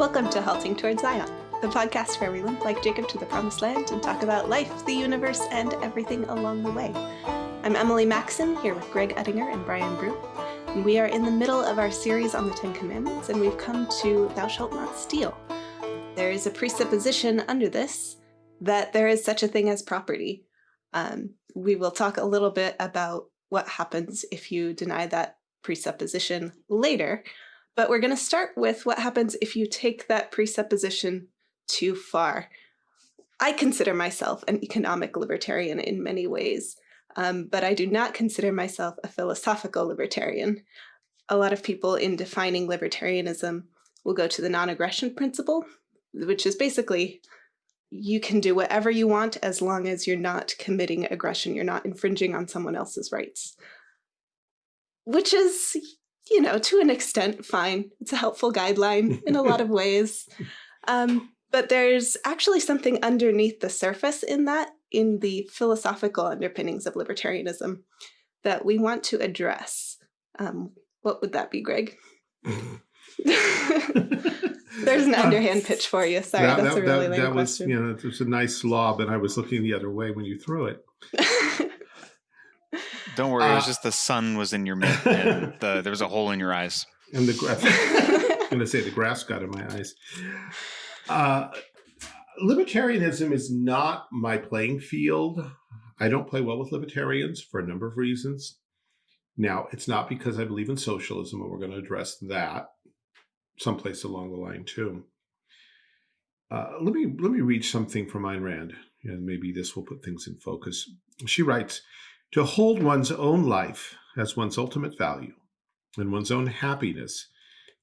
Welcome to Halting Towards Zion, the podcast where we limp like Jacob to the promised land and talk about life, the universe, and everything along the way. I'm Emily Maxon, here with Greg Uttinger and Brian Brew. And we are in the middle of our series on the Ten Commandments, and we've come to Thou shalt not steal. There is a presupposition under this that there is such a thing as property. Um, we will talk a little bit about what happens if you deny that presupposition later, but we're going to start with what happens if you take that presupposition too far. I consider myself an economic libertarian in many ways, um, but I do not consider myself a philosophical libertarian. A lot of people in defining libertarianism will go to the non-aggression principle, which is basically you can do whatever you want as long as you're not committing aggression, you're not infringing on someone else's rights. Which is, you know, to an extent, fine. It's a helpful guideline in a lot of ways. Um, but there's actually something underneath the surface in that, in the philosophical underpinnings of libertarianism, that we want to address. Um, what would that be, Greg? There's an underhand pitch for you. Sorry, that, that's that, a really that, that was, question. you know, it was a nice lob, and I was looking the other way when you threw it. Don't worry, it was Uh, just the sun was in your mid and the, there was a hole in your eyes. And the grass, I'm going to say the grass got in my eyes. Uh, libertarianism is not my playing field. I don't play well with libertarians for a number of reasons. Now, it's not because I believe in socialism, and we're going to address that someplace along the line too. Uh, let me let me read something from Ayn Rand, and maybe this will put things in focus. She writes, "To hold one's own life as one's ultimate value, and one's own happiness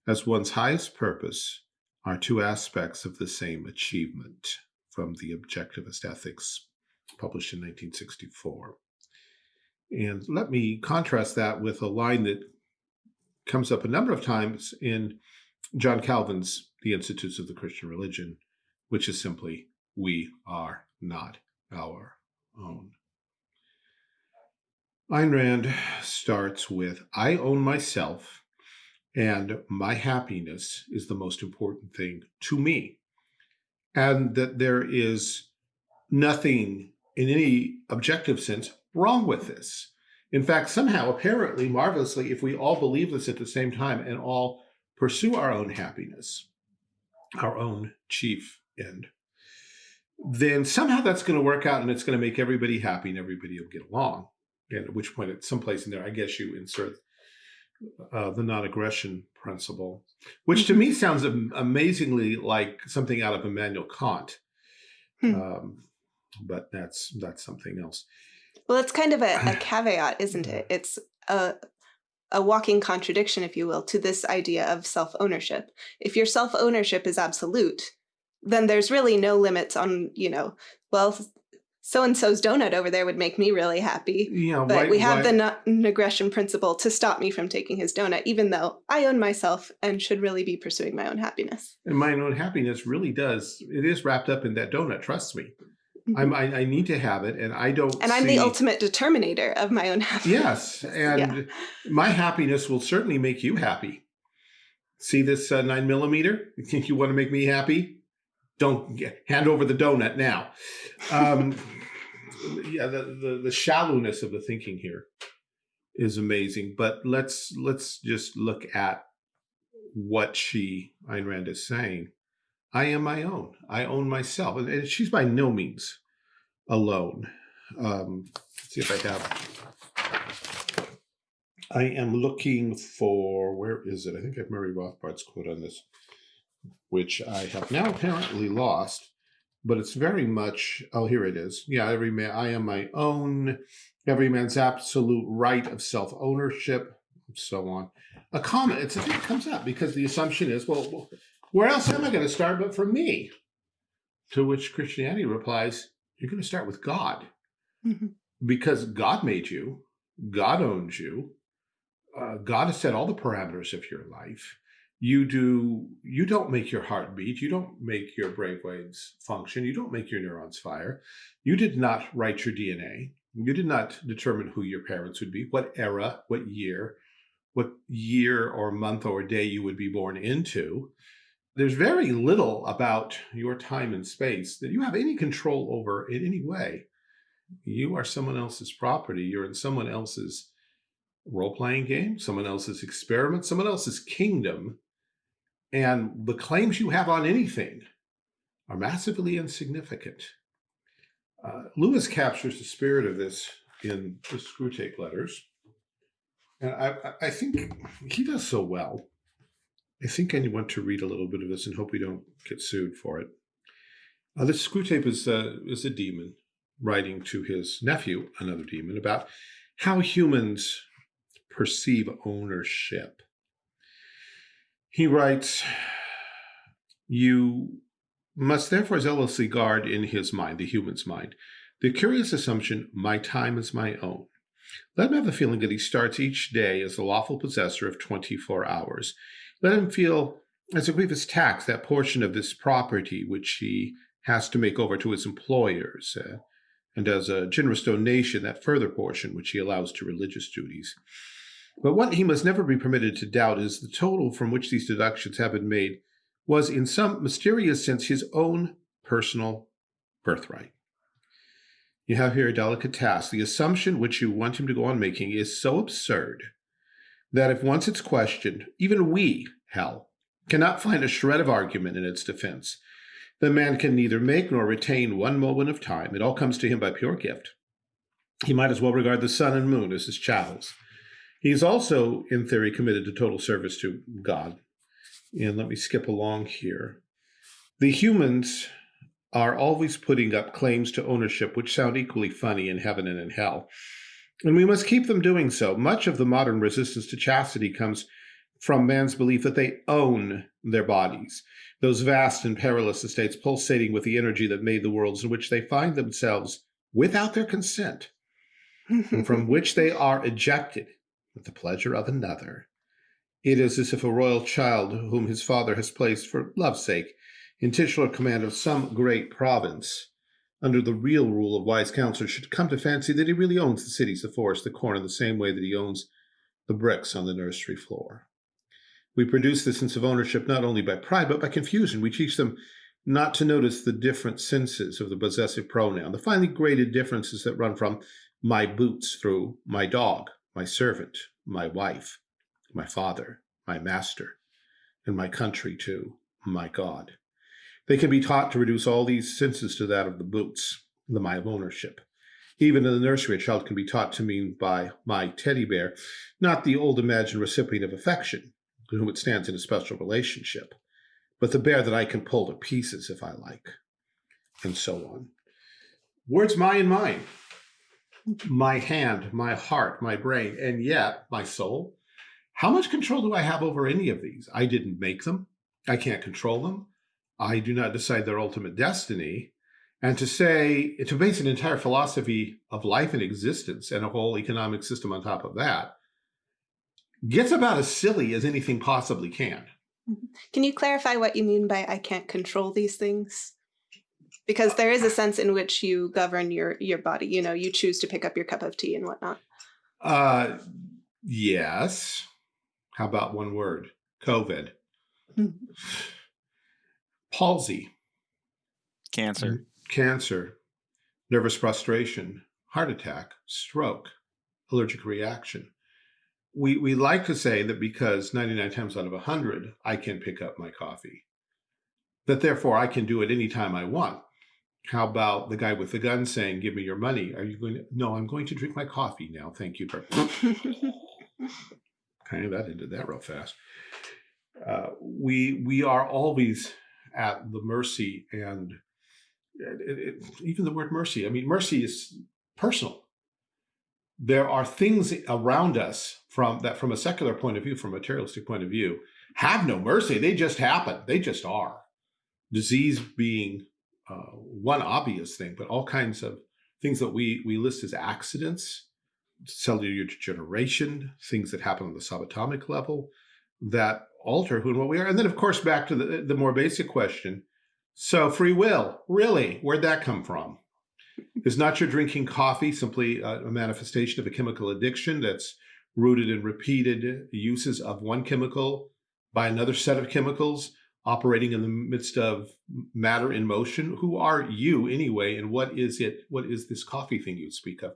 as one's highest purpose, are two aspects of the same achievement." From the Objectivist Ethics, published in 1964. And let me contrast that with a line that comes up a number of times in John Calvin's The Institutes of the Christian Religion, which is simply, we are not our own. Ayn Rand starts with, I own myself, and my happiness is the most important thing to me. And that there is nothing in any objective sense wrong with this. In fact, somehow, apparently, marvelously, if we all believe this at the same time and all pursue our own happiness, our own chief end, then somehow that's going to work out and it's going to make everybody happy and everybody will get along. And at which point, at some place in there, I guess you insert uh, the non-aggression principle, which to me sounds am amazingly like something out of Immanuel Kant. Hmm. Um, but that's that's something else. Well, it's kind of a, a caveat, isn't it? It's a, a walking contradiction, if you will, to this idea of self-ownership. If your self-ownership is absolute, then there's really no limits on, you know, well, so-and-so's donut over there would make me really happy. You know, But why- we have why- the non-aggression principle to stop me from taking his donut, even though I own myself and should really be pursuing my own happiness. and my own happiness really does. It is wrapped up in that donut. Trust me. I'm, I, I need to have it, and I don't. Mm-hmm. and I'm the ultimate determinator of my own happiness. Yes, and my happiness will certainly make you happy. See this uh, nine millimeter? You think you want to make me happy? Don't hand over the donut now. Um, yeah, the, the the shallowness of the thinking here is amazing. But let's let's just look at what she Ayn Rand is saying. I am my own. I own myself, and, and she's by no means alone. Um, let's see if I have. I am looking for where is it? I think I have Murray Rothbard's quote on this, which I have now apparently lost, but it's very much. Oh, here it is. Yeah, every man. I am my own. Every man's absolute right of self ownership, so on. A comment. It's a thing that comes up because the assumption is, well, where else am I going to start but from me? To which Christianity replies, you're going to start with God Mhm. because God made you, God owns you, uh, God has set all the parameters of your life. You do. You don't make your heart beat. You don't make your brainwaves function. You don't make your neurons fire. You did not write your DNA. You did not determine who your parents would be, what era, what year, what year or month or day you would be born into. there's very little about your time and space that you have any control over in any way. You are someone else's property. You're in someone else's role-playing game, someone else's experiment, someone else's kingdom. And the claims you have on anything are massively insignificant. Uh, Lewis captures the spirit of this in the Screwtape letters. And I, I think he does so well. I think I want to read a little bit of this and hope we don't get sued for it. Uh, this Screwtape is, uh, is a demon writing to his nephew, another demon, about how humans perceive ownership. He writes, you must therefore zealously guard in his mind, the human's mind, the curious assumption, my time is my own. Let him have the feeling that he starts each day as the lawful possessor of 24 hours. Let him feel as a grievous tax that portion of this property which he has to make over to his employers, uh, and as a generous donation that further portion which he allows to religious duties. But what he must never be permitted to doubt is the total from which these deductions have been made was in some mysterious sense his own personal birthright. You have here a delicate task. The assumption which you want him to go on making is so absurd that if once it's questioned, even we, hell, cannot find a shred of argument in its defense. The man can neither make nor retain one moment of time. It all comes to him by pure gift. He might as well regard the sun and moon as his chattels. He is also, in theory, committed to total service to God. And let me skip along here. The humans are always putting up claims to ownership which sound equally funny in heaven and in hell. And we must keep them doing so. Much of the modern resistance to chastity comes from man's belief that they own their bodies, those vast and perilous estates pulsating with the energy that made the worlds in which they find themselves without their consent, and from which they are ejected with the pleasure of another. It is as if a royal child whom his father has placed for love's sake in titular command of some great province, under the real rule of wise counselors, should come to fancy that he really owns the cities, the forest, the corn in the same way that he owns the bricks on the nursery floor. We produce this sense of ownership not only by pride, but by confusion. We teach them not to notice the different senses of the possessive pronoun, the finely graded differences that run from my boots through my dog, my servant, my wife, my father, my master, and my country too, my God. They can be taught to reduce all these senses to that of the boots, the my of ownership. Even in the nursery, a child can be taught to mean by my teddy bear, not the old imagined recipient of affection, to whom it stands in a special relationship, but the bear that I can pull to pieces if I like, and so on. Words my and mine, my hand, my heart, my brain, and yet my soul. How much control do I have over any of these? I didn't make them. I can't control them. I do not decide their ultimate destiny. And to say, to base an entire philosophy of life and existence and a whole economic system on top of that, gets about as silly as anything possibly can. Mm-hmm. Can you clarify what you mean by I can't control these things? Because there is a sense in which you govern your your body. You know, you choose to pick up your cup of tea and whatnot. Uh, yes. How about one word? COVID. Mm -hmm palsy, cancer, cancer, nervous frustration, heart attack, stroke, allergic reaction. We, we like to say that because 99 times out of 100, I can pick up my coffee, that therefore I can do it anytime I want. How about the guy with the gun saying, give me your money? Are you going to, no, I'm going to drink my coffee now. Thank you. okay, that ended that real fast. Uh, we, we are always at the mercy and it, it, even the word mercy. I mean, mercy is personal. There are things around us from that, from a secular point of view, from a materialistic point of view, have no mercy. They just happen. They just are. Disease being uh, one obvious thing, but all kinds of things that we we list as accidents, cellular degeneration, things that happen on the subatomic level, that alter who and what we are. And then, of course, back to the, the more basic question. So free will, really, where'd that come from? Is not your drinking coffee simply a, a manifestation of a chemical addiction that's rooted in repeated uses of one chemical by another set of chemicals operating in the midst of matter in motion. Who are you anyway? And what is it? What is this coffee thing you speak of?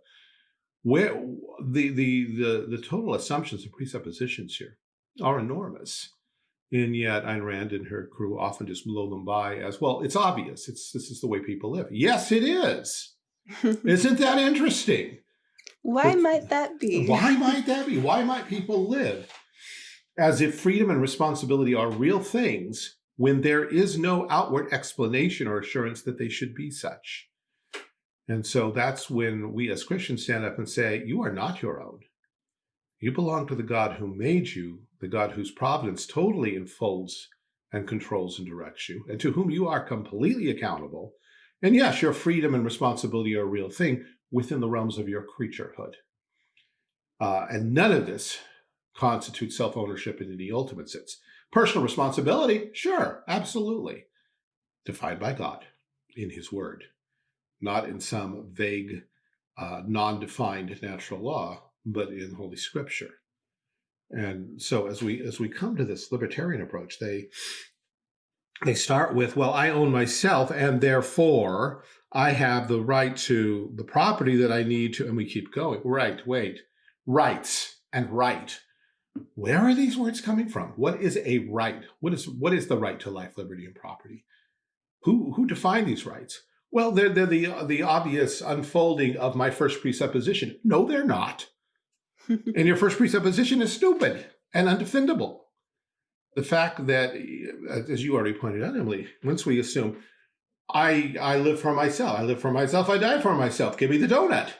Where the the the the total assumptions and presuppositions here are enormous. And yet Ayn Rand and her crew often just blow them by as well. It's obvious. It's this is the way people live. Yes, it is. Isn't that interesting? Why but, might that be? Why might that be? Why might people live as if freedom and responsibility are real things when there is no outward explanation or assurance that they should be such? And so that's when we as Christians stand up and say, you are not your own. You belong to the God who made you, the God whose providence totally enfolds and controls and directs you, and to whom you are completely accountable. And yes, your freedom and responsibility are a real thing within the realms of your creaturehood. Uh, and none of this constitutes self-ownership in any ultimate sense. Personal responsibility, sure, absolutely. Defined by God in his word, not in some vague, uh, non-defined natural law, but in Holy Scripture. And so as we as we come to this libertarian approach, they they start with, well, I own myself, and therefore I have the right to the property that I need to, and we keep going. Right, wait, rights and right. Where are these words coming from? What is a right? What is what is the right to life, liberty, and property? Who who define these rights? Well, they're, they're the the obvious unfolding of my first presupposition. No, they're not. and your first presupposition is stupid and undefendable. The fact that, uh, as you already pointed out, Emily, once we assume I I live for myself, I live for myself, I die for myself. Give me the donut,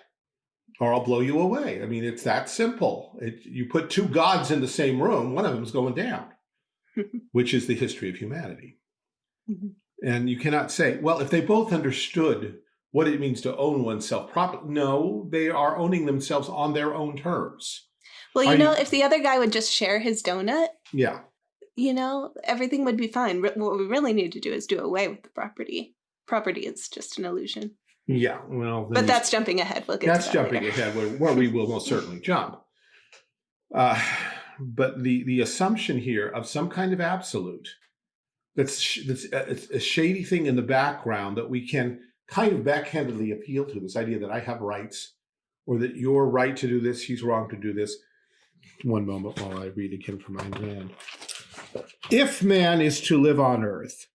or I'll blow you away. I mean, it's that simple. It, you put two gods in the same room, one of them's going down, which is the history of humanity. Mm -hmm. And you cannot say, well, if they both understood what it means to own oneself properly. No, they are owning themselves on their own terms. Well, you are know, you... if the other guy would just share his donut, yeah, you know, everything would be fine. What we really need to do is do away with the property. Property is just an illusion. Yeah, well, but that's jumping ahead. We'll get that's that jumping later. ahead, where, where we will most certainly jump. Uh, but the the assumption here of some kind of absolute that's that's a, a shady thing in the background that we can kind of backhandedly appeal to this idea that I have rights or that you're right to do this, he's wrong to do this. One moment while I read again from Ayn Rand. If man is to live on earth,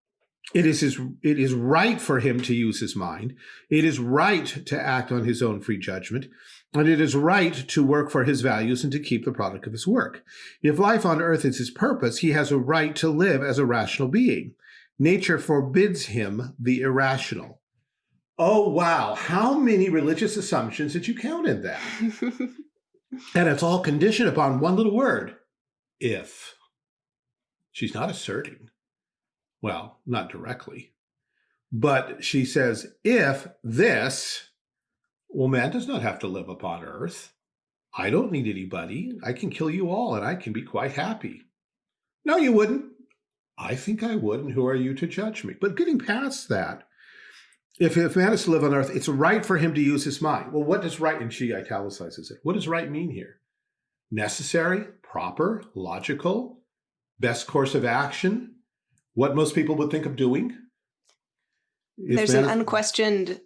it is his, it is right for him to use his mind. It is right to act on his own free judgment. And it is right to work for his values and to keep the product of his work. If life on earth is his purpose, he has a right to live as a rational being. Nature forbids him the irrational. Oh, wow. How many religious assumptions did you count in that? and it's all conditioned upon one little word, if. She's not asserting. Well, not directly. But she says, if this, well, man does not have to live upon earth. I don't need anybody. I can kill you all and I can be quite happy. No, you wouldn't. I think I would, and who are you to judge me? But getting past that, if, if man is to live on earth, it's right for him to use his mind. Well, what does right, and she italicizes it, what does right mean here? Necessary, proper, logical, best course of action, what most people would think of doing? There's an unquestioned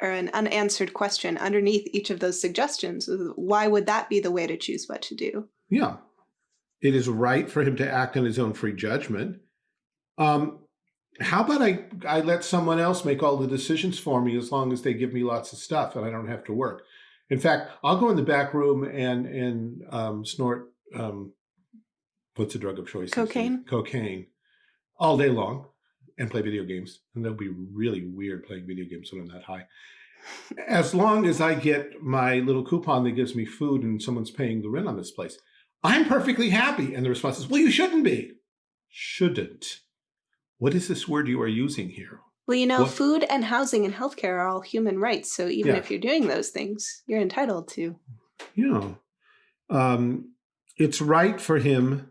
or an unanswered question underneath each of those suggestions. Why would that be the way to choose what to do? Yeah. It is right for him to act on his own free judgment. Um, how about I, I let someone else make all the decisions for me as long as they give me lots of stuff and I don't have to work. In fact, I'll go in the back room and, and um, snort, um, what's the drug of choice? Cocaine. Cocaine all day long and play video games. And they'll be really weird playing video games when I'm that high. As long as I get my little coupon that gives me food and someone's paying the rent on this place, I'm perfectly happy. And the response is, well, you shouldn't be. Shouldn't. What is this word you are using here? Well, you know, what? food and housing and healthcare are all human rights. So even yeah. if you're doing those things, you're entitled to. Yeah. Um, it's right for him.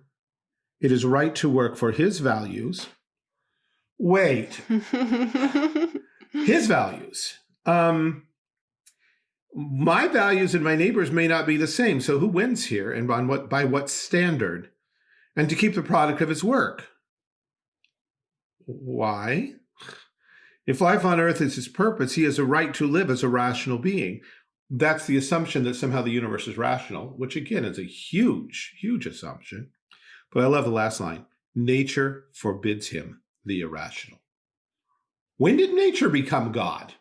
It is right to work for his values. Wait. his values. Um, my values and my neighbors may not be the same. So who wins here and on what by what standard? And to keep the product of his work. Why? If life on earth is his purpose, he has a right to live as a rational being. That's the assumption that somehow the universe is rational, which again is a huge, huge assumption. But I love the last line nature forbids him the irrational. When did nature become God?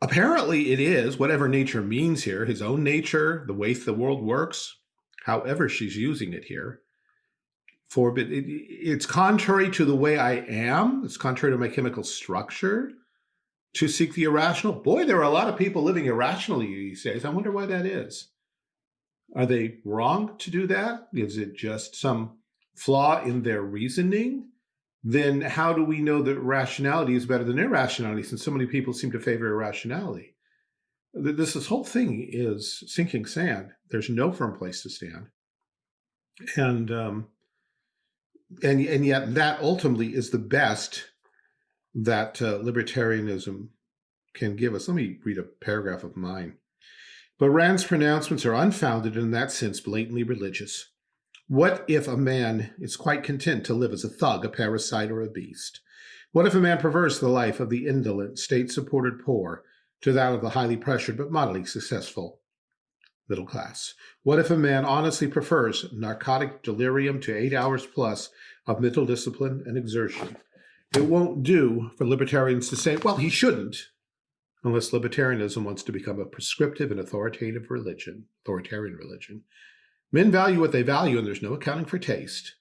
Apparently, it is whatever nature means here, his own nature, the way the world works, however she's using it here forbid. It, it's contrary to the way I am. It's contrary to my chemical structure to seek the irrational. Boy, there are a lot of people living irrationally these days. I wonder why that is. Are they wrong to do that? Is it just some flaw in their reasoning? Then how do we know that rationality is better than irrationality since so many people seem to favor irrationality? This, this whole thing is sinking sand. There's no firm place to stand. And um, and and yet that ultimately is the best that uh, libertarianism can give us. Let me read a paragraph of mine. But Rand's pronouncements are unfounded and in that sense blatantly religious. What if a man is quite content to live as a thug, a parasite, or a beast? What if a man prefers the life of the indolent, state-supported poor to that of the highly pressured but moderately successful middle class? What if a man honestly prefers narcotic delirium to eight hours plus of mental discipline and exertion? It won't do for libertarians to say, well, he shouldn't, unless libertarianism wants to become a prescriptive and authoritative religion, authoritarian religion. Men value what they value, and there's no accounting for taste.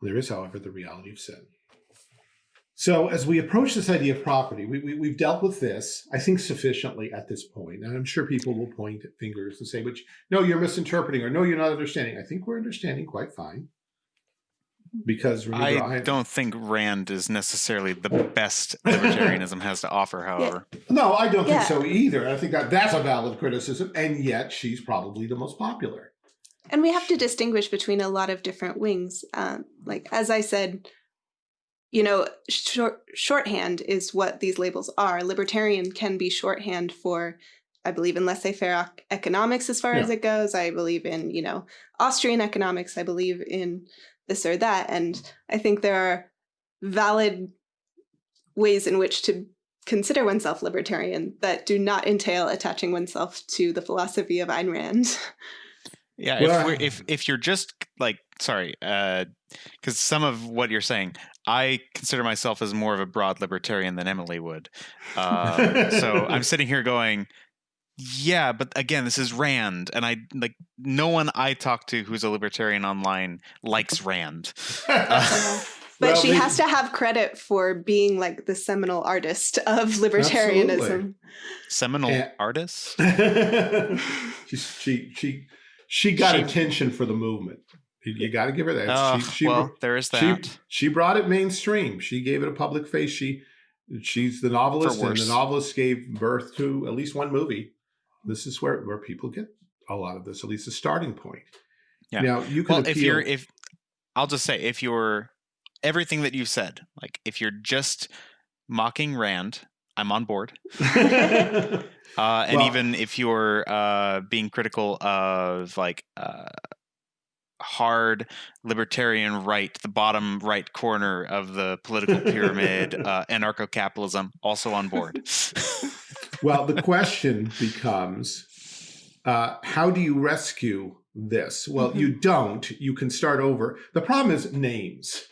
There is, however, the reality of sin. So as we approach this idea of property, we, we, have dealt with this, I think, sufficiently at this point. And I'm sure people will point fingers and say, which, no, you're misinterpreting, or no, you're not understanding. I think we're understanding quite fine. Because remember, I, I don't think Rand is necessarily the best libertarianism has to offer, however. Yeah. No, I don't yeah. think so either. I think that that's a valid criticism, and yet she's probably the most popular. And we have to distinguish between a lot of different wings. Um, like, as I said, you know, short, shorthand is what these labels are. Libertarian can be shorthand for, I believe in laissez-faire economics as far yeah. as it goes. I believe in, you know, Austrian economics. I believe in this or that. And I think there are valid ways in which to consider oneself libertarian that do not entail attaching oneself to the philosophy of Ayn Rand. Yeah, well, if, if if you're just like sorry, because uh, some of what you're saying, I consider myself as more of a broad libertarian than Emily would. Uh, so I'm sitting here going, yeah, but again, this is Rand, and I like no one I talk to who's a libertarian online likes Rand. Uh, but well, she maybe. has to have credit for being like the seminal artist of libertarianism. Absolutely. Seminal and, artist. she she she she got she, attention for the movement. You, you got to give her that. Uh, she, she, well, there is that. She, she brought it mainstream. She gave it a public face. She she's the novelist, and the novelist gave birth to at least one movie. This is where where people get a lot of this, at least a starting point. Yeah. Now you can. Well, appeal, if you're if I'll just say if you're everything that you said, like if you're just mocking Rand, I'm on board. uh, and well, even if you're uh, being critical of like uh, hard libertarian right, the bottom right corner of the political pyramid, uh, anarcho capitalism, also on board. well, the question becomes uh, how do you rescue this? Well, mm -hmm. you don't. You can start over. The problem is names.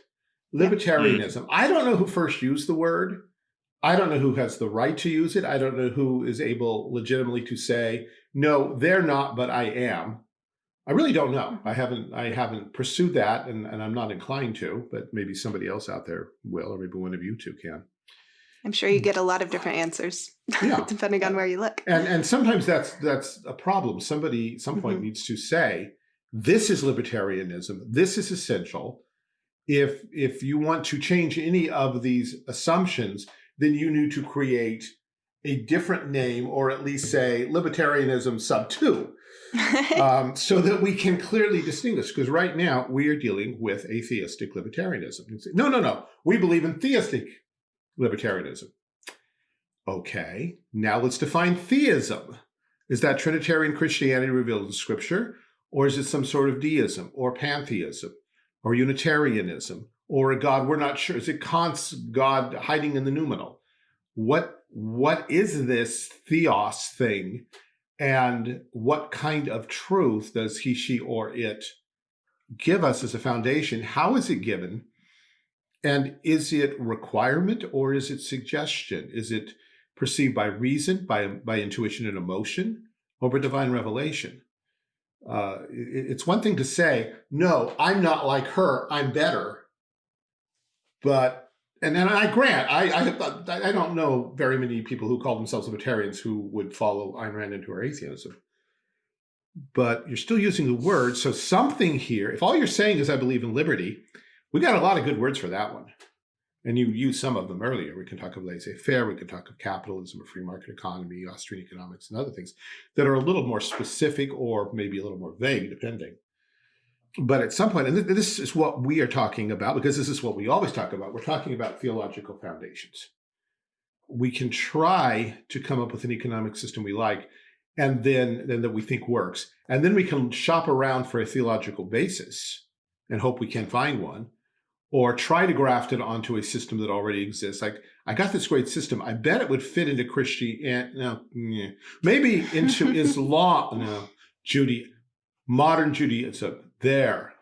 Libertarianism. I don't know who first used the word. I don't know who has the right to use it. I don't know who is able legitimately to say, no, they're not, but I am. I really don't know. I haven't I haven't pursued that and, and I'm not inclined to, but maybe somebody else out there will, or maybe one of you two can. I'm sure you get a lot of different answers, yeah. depending on where you look. And and sometimes that's that's a problem. Somebody some point mm -hmm. needs to say, this is libertarianism. This is essential. If if you want to change any of these assumptions, then you need to create a different name or at least say libertarianism sub two um, so that we can clearly distinguish because right now we are dealing with atheistic libertarianism. No, no, no. We believe in theistic libertarianism. Okay, now let's define theism. Is that Trinitarian Christianity revealed in scripture? Or is it some sort of deism or pantheism or Unitarianism or a God we're not sure? Is it Kant's God hiding in the noumenal? What what is this theos thing and what kind of truth does he, she, or it give us as a foundation? How is it given? And is it requirement or is it suggestion? Is it perceived by reason, by, by intuition and emotion, or by divine revelation? Uh, it, it's one thing to say, no, I'm not like her, I'm better. But and then I grant, I, I, I don't know very many people who call themselves libertarians who would follow Ayn Rand into her atheism. But you're still using the word. So something here, if all you're saying is I believe in liberty, we got a lot of good words for that one. And you used some of them earlier. We can talk of laissez-faire, we can talk of capitalism, a free market economy, Austrian economics, and other things that are a little more specific or maybe a little more vague, depending but at some point, and this is what we are talking about, because this is what we always talk about, we're talking about theological foundations. We can try to come up with an economic system we like, and then, then that we think works. And then we can shop around for a theological basis and hope we can find one, or try to graft it onto a system that already exists. Like, I got this great system. I bet it would fit into Christianity. Eh, no, maybe into Islam. No, Judy, modern Judaism there,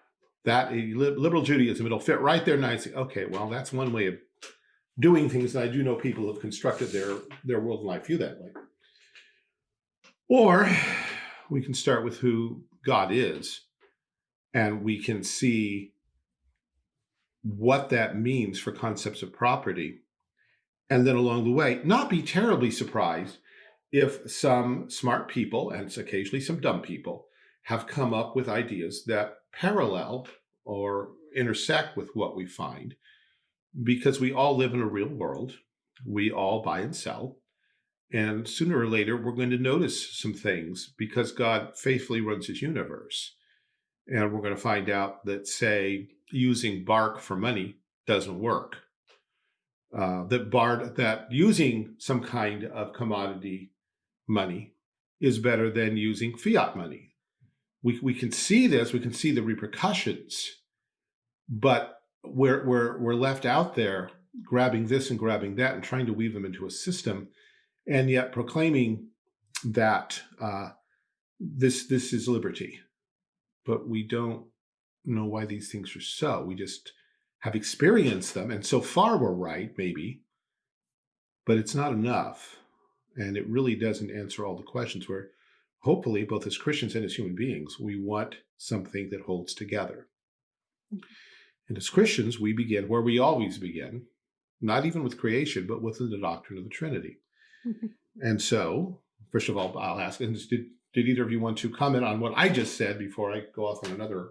that eh, liberal Judaism, it'll fit right there nicely. Okay, well, that's one way of doing things. And I do know people have constructed their, their world and life view that way. Or we can start with who God is, and we can see what that means for concepts of property. And then along the way, not be terribly surprised if some smart people, and occasionally some dumb people, have come up with ideas that parallel or intersect with what we find because we all live in a real world. We all buy and sell. And sooner or later, we're going to notice some things because God faithfully runs his universe. And we're going to find out that, say, using bark for money doesn't work. Uh, that bar that using some kind of commodity money is better than using fiat money we, we can see this, we can see the repercussions, but we're, we're, we're left out there grabbing this and grabbing that and trying to weave them into a system and yet proclaiming that uh, this, this is liberty. But we don't know why these things are so. We just have experienced them. And so far we're right, maybe, but it's not enough. And it really doesn't answer all the questions where hopefully, both as Christians and as human beings, we want something that holds together. And as Christians, we begin where we always begin, not even with creation, but within the doctrine of the Trinity. and so, first of all, I'll ask, and did, did either of you want to comment on what I just said before I go off on another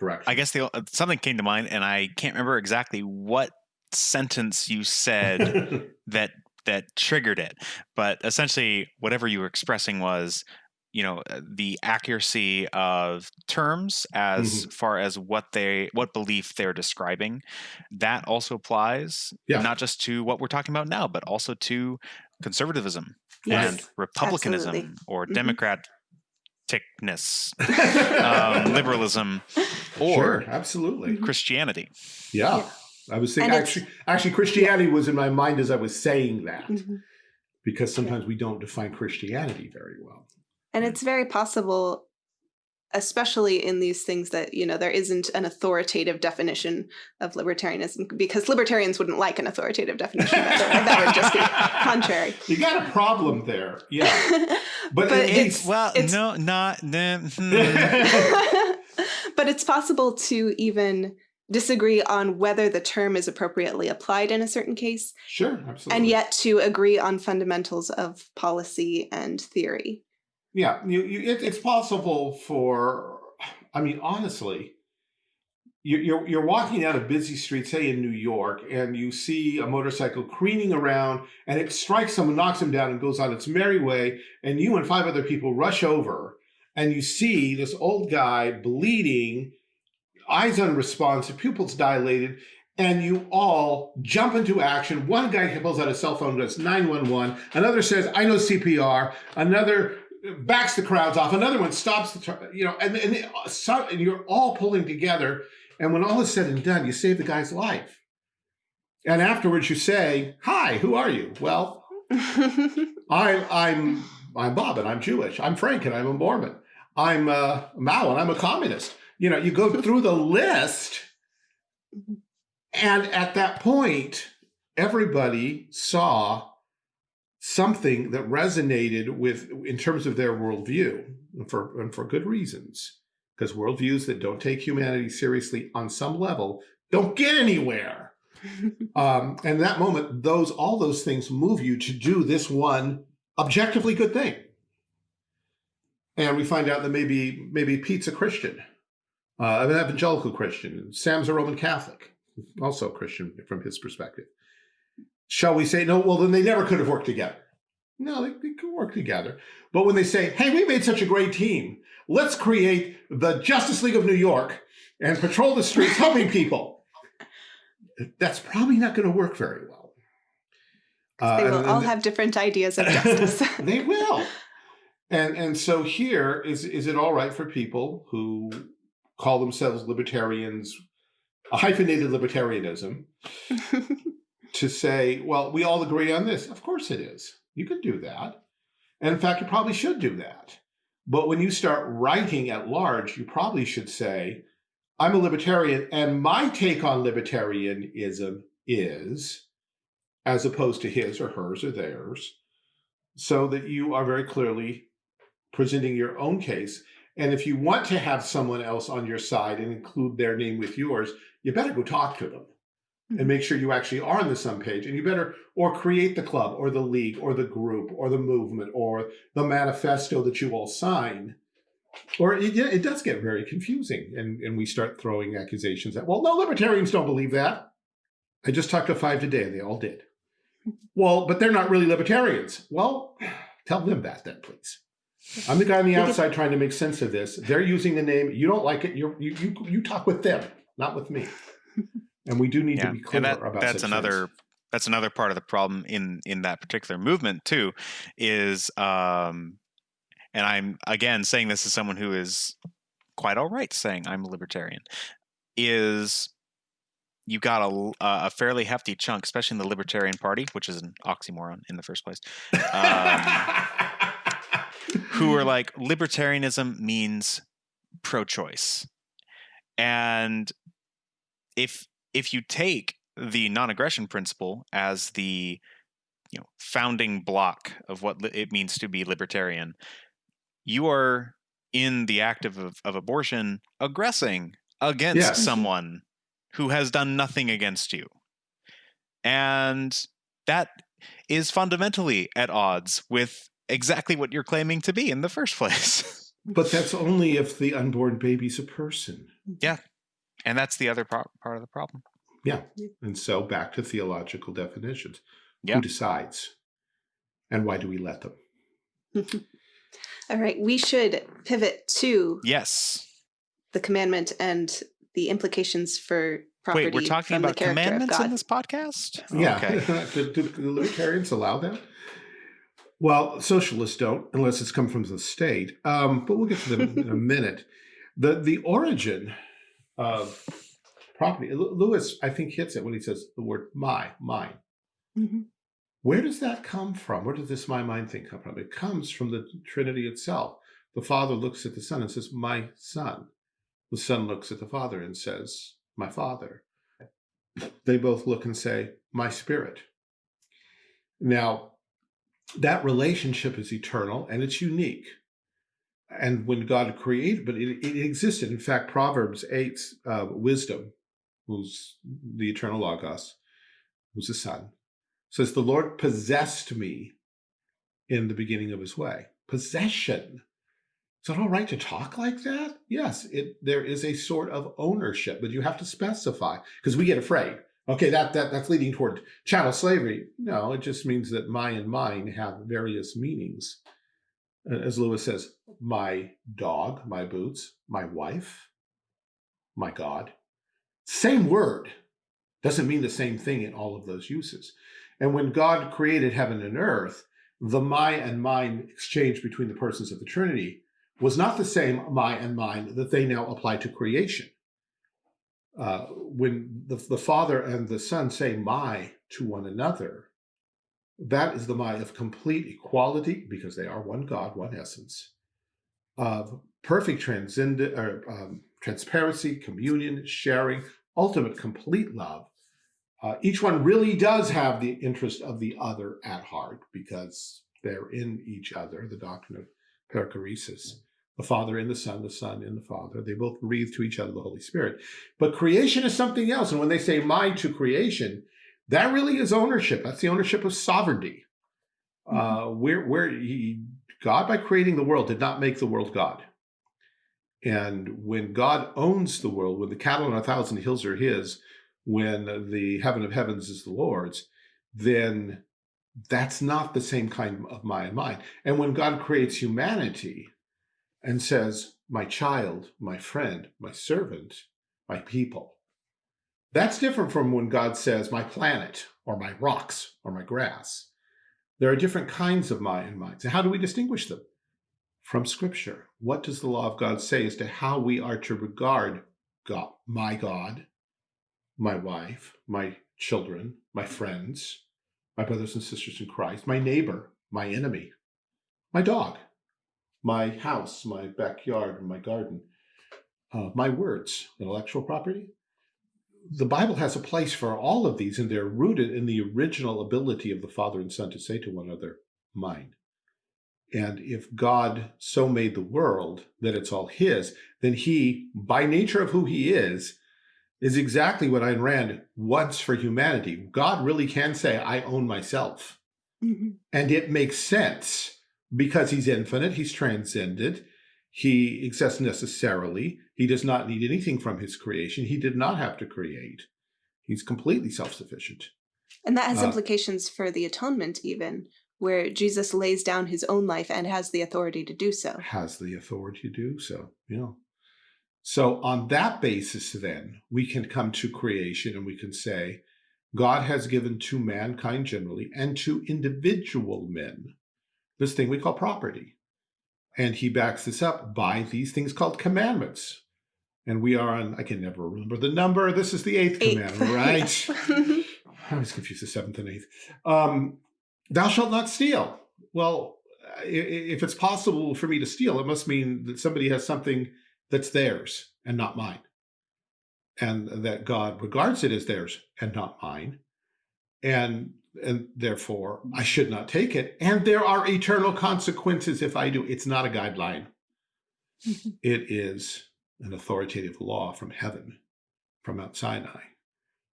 direction? I guess the, something came to mind, and I can't remember exactly what sentence you said that that triggered it. But essentially, whatever you were expressing was, you know, uh, the accuracy of terms as mm-hmm. far as what they what belief they're describing. That also applies yeah. not just to what we're talking about now, but also to conservatism yes. and republicanism Absolutely. or mm-hmm. Democrat um, liberalism, or sure, absolutely Christianity. Yeah. yeah. I was thinking actually, actually Christianity was in my mind as I was saying that, mm -hmm. because sometimes we don't define Christianity very well. And it's very possible, especially in these things that, you know, there isn't an authoritative definition of libertarianism because libertarians wouldn't like an authoritative definition. that, that would just be contrary. You got a problem there. Yeah. But, but it's, it's, well, it's, no, not, hmm. but it's possible to even disagree on whether the term is appropriately applied in a certain case. Sure, absolutely. And yet to agree on fundamentals of policy and theory. Yeah, you, you, it, it's possible for, I mean, honestly, you're, you're walking down a busy street, say in New York, and you see a motorcycle careening around and it strikes someone, knocks him down and goes on its merry way. And you and five other people rush over and you see this old guy bleeding eyes unresponsive, pupils dilated, and you all jump into action. One guy pulls out a cell phone, goes 911. Another says, I know CPR. Another backs the crowds off. Another one stops the, you know, and, and, so, and you're all pulling together And when all is said and done, you save the guy's life. And afterwards you say, hi, who are you? Well, I, I'm, I'm Bob and I'm Jewish. I'm Frank and I'm a Mormon. I'm uh, Mao and I'm a communist. You know, you go through the list and at that point, everybody saw something that resonated with in terms of their worldview and for, and for good reasons. Because worldviews that don't take humanity seriously on some level don't get anywhere. Um, and that moment those all those things move you to do this one objectively good thing. And we find out that maybe maybe pete's a christian uh, an evangelical christian. Sam's a roman catholic also christian from his perspective shall we say, no, well, then they never could have worked together. No, they, they could work together. But when they say, hey, we made such a great team, let's create the Justice League of New York and patrol the streets helping people. That's probably not going to work very well. Uh, they will and, all have different ideas of justice. they will. And and so here is is it all right for people who call themselves libertarians, a hyphenated libertarianism, to say, well, we all agree on this. Of course it is. You could do that. And in fact, you probably should do that. But when you start writing at large, you probably should say, I'm a libertarian and my take on libertarianism is, as opposed to his or hers or theirs, so that you are very clearly presenting your own case. And if you want to have someone else on your side and include their name with yours, you better go talk to them and make sure you actually are on the sum page and you better or create the club or the league or the group or the movement or the manifesto that you all sign. Or it, yeah, it does get very confusing and, and we start throwing accusations at well no libertarians don't believe that. I just talked to five today and they all did. Well but they're not really libertarians. Well tell them that then please. I'm the guy on the outside trying to make sense of this. They're using the name. You don't like it. You you you talk with them not with me and we do need yeah. to be clear that, about that's another things. that's another part of the problem in in that particular movement too is um and i'm again saying this as someone who is quite all right saying i'm a libertarian is you got a, a fairly hefty chunk especially in the libertarian party which is an oxymoron in the first place um, who are like libertarianism means pro-choice and if if you take the non-aggression principle as the you know founding block of what it means to be libertarian you are in the act of, of abortion aggressing against yes. Mm-hmm. someone who has done nothing against you. And that is fundamentally at odds with exactly what you're claiming to be in the first place. But that's only if the unborn baby's a person. Yeah and that's the other part part of the problem. Yeah. And so back to theological definitions. Yeah. Who decides? And why do we let them? All right. We should pivot to yes the commandment and the implications for property. Wait, we're talking about commandments in this podcast? Yeah. Okay. do, do the libertarians allow that? Well, socialists don't, unless it's come from the state. Um, but we'll get to them in a minute. The the origin of property. Lewis, I think, hits it when he says the word my, mine. Mm -hmm. Where does that come from? Where does this my, mine thing come from? It comes from the Trinity itself. The Father looks at the Son and says, my Son. The Son looks at the Father and says, my Father. They both look and say, my Spirit. Now, that relationship is eternal and it's unique and when God created, but it, it existed. In fact, Proverbs 8, uh, wisdom, who's the eternal Logos, who's the Son, says, The Lord possessed me in the beginning of his way. Possession. Is it all right to talk like that? Yes, it there is a sort of ownership, but you have to specify because we get afraid. Okay, that, that that's leading toward chattel slavery. No, it just means that my and mine have various meanings as Lewis says, my dog, my boots, my wife, my God. Same word doesn't mean the same thing in all of those uses. And when God created heaven and earth, the my and mine exchange between the persons of the Trinity was not the same my and mine that they now apply to creation. uh, when the, the Father and the Son say my to one another, that is the my of complete equality, because they are one God, one essence, of perfect transcendent, or, um, transparency, communion, sharing, ultimate complete love. Uh, each one really does have the interest of the other at heart because they're in each other, the doctrine of perichoresis the Father in the Son, the Son in the Father. They both breathe to each other the Holy Spirit. But creation is something else. And when they say my to creation, that really is ownership. That's the ownership of sovereignty. Mm -hmm. uh, where where he, God, by creating the world, did not make the world God. And when God owns the world, when the cattle on a thousand hills are his, when the heaven of heavens is the Lord's, then that's not the same kind of my and mine. And when God creates humanity, and says, my child, my friend, my servant, my people. That's different from when God says, my planet, or my rocks, or my grass. There are different kinds of my and minds. And how do we distinguish them? From scripture. What does the law of God say as to how we are to regard God, my God, my wife, my children, my friends, my brothers and sisters in Christ, my neighbor, my enemy, my dog, my house, my backyard, my garden, uh, my words, intellectual property. The Bible has a place for all of these, and they're rooted in the original ability of the Father and Son to say to one another, mine. And if God so made the world that it's all his, then he, by nature of who he is, is exactly what Ayn Rand wants for humanity. God really can say, I own myself. Mm -hmm. And it makes sense because he's infinite, he's transcended, he exists necessarily, he does not need anything from his creation, he did not have to create. He's completely self-sufficient. And that has uh, implications for the atonement even, where Jesus lays down his own life and has the authority to do so. Has the authority to do so, yeah. So on that basis then, we can come to creation and we can say, God has given to mankind generally and to individual men this thing we call property. And he backs this up by these things called commandments. And we are on, I can never remember the number. This is the eighth, eighth. commandment, right? I was confused the seventh and eighth. Um, thou shalt not steal. Well, if it's possible for me to steal, it must mean that somebody has something that's theirs and not mine. And that God regards it as theirs and not mine. And and therefore I should not take it. And there are eternal consequences if I do. It's not a guideline. it is an authoritative law from heaven, from Mount Sinai,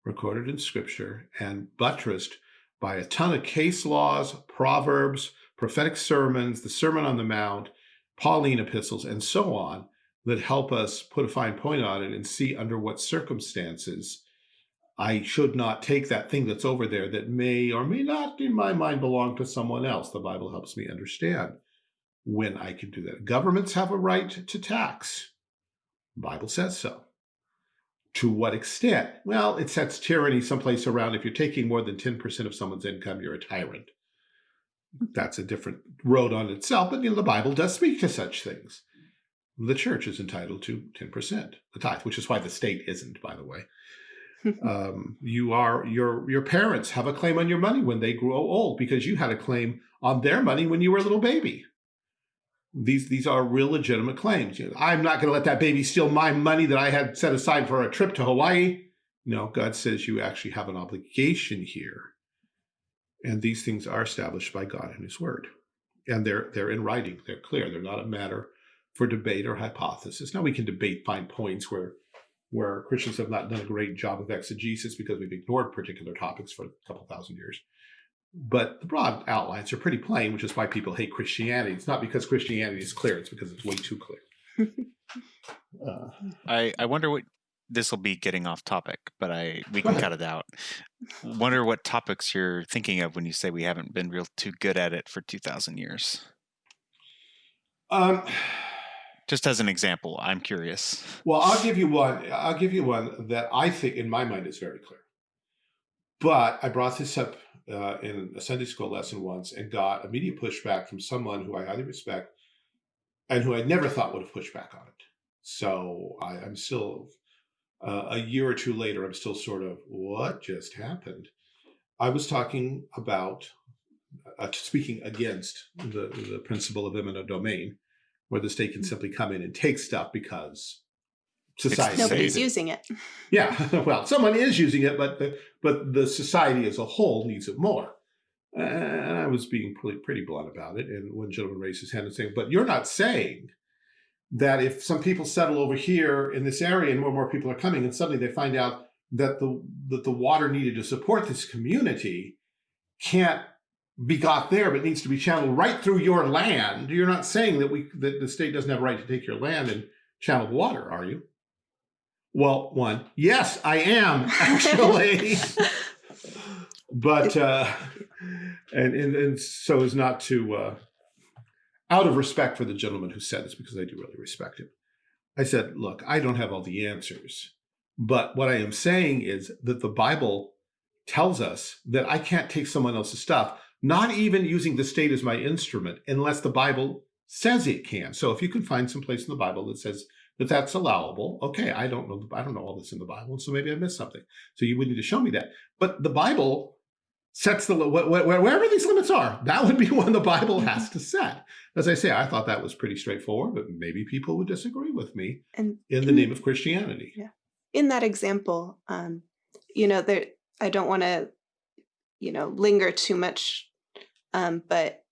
recorded in scripture and buttressed by a ton of case laws, proverbs, prophetic sermons, the Sermon on the Mount, Pauline epistles, and so on that help us put a fine point on it and see under what circumstances I should not take that thing that's over there that may or may not, in my mind, belong to someone else. The Bible helps me understand when I can do that. Governments have a right to tax. The Bible says so. To what extent? Well, it sets tyranny someplace around. If you're taking more than 10% of someone's income, you're a tyrant. That's a different road on itself, but you know, the Bible does speak to such things. The church is entitled to 10%, the tithe, which is why the state isn't, by the way. Um, you are your your parents have a claim on your money when they grow old because you had a claim on their money when you were a little baby. These these are real legitimate claims. You know, I'm not going to let that baby steal my money that I had set aside for a trip to Hawaii. No, God says you actually have an obligation here, and these things are established by God in His Word, and they're they're in writing. They're clear. They're not a matter for debate or hypothesis. Now we can debate fine points where where Christians have not done a great job of exegesis because we've ignored particular topics for a couple thousand years. But the broad outlines are pretty plain, which is why people hate Christianity. It's not because Christianity is clear, it's because it's way too clear. uh, I, I wonder what this will be getting off topic, but I we can cut it out. Wonder what topics you're thinking of when you say we haven't been real too good at it for 2000 years. Um just as an example, I'm curious. Well, I'll give you one. I'll give you one that I think, in my mind, is very clear. But I brought this up uh, in a Sunday school lesson once and got immediate pushback from someone who I highly respect and who I never thought would have pushed back on it. So I, am still uh, a year or two later, I'm still sort of, what just happened? I was talking about, uh, speaking against the, the principle of eminent domain, where the state can mm. simply come in and take stuff because society nobody's using it. Yeah, well, someone is using it, but the, but the society as a whole needs it more. And I was being pretty, pretty blunt about it. And one gentleman raised his hand and saying, but you're not saying that if some people settle over here in this area and more and more people are coming and suddenly they find out that the, that the water needed to support this community can't be got there, but needs to be channeled right through your land. You're not saying that we that the state doesn't have a right to take your land and channel the water, are you? Well, one, yes, I am actually. but uh, and, and and so as not to uh, out of respect for the gentleman who said this because I do really respect him. I said, look, I don't have all the answers, but what I am saying is that the Bible tells us that I can't take someone else's stuff, not even using the state as my instrument, unless the Bible says it can. So if you can find some place in the Bible that says that that's allowable, okay, I don't know, I don't know all this in the Bible, so maybe I missed something. So you would need to show me that. But the Bible sets the wherever these limits are. That would be one the Bible has to set. As I say, I thought that was pretty straightforward, but maybe people would disagree with me and in the name of Christianity. Yeah. In that example, um, you know, there I don't want to, you know, linger too much, um, but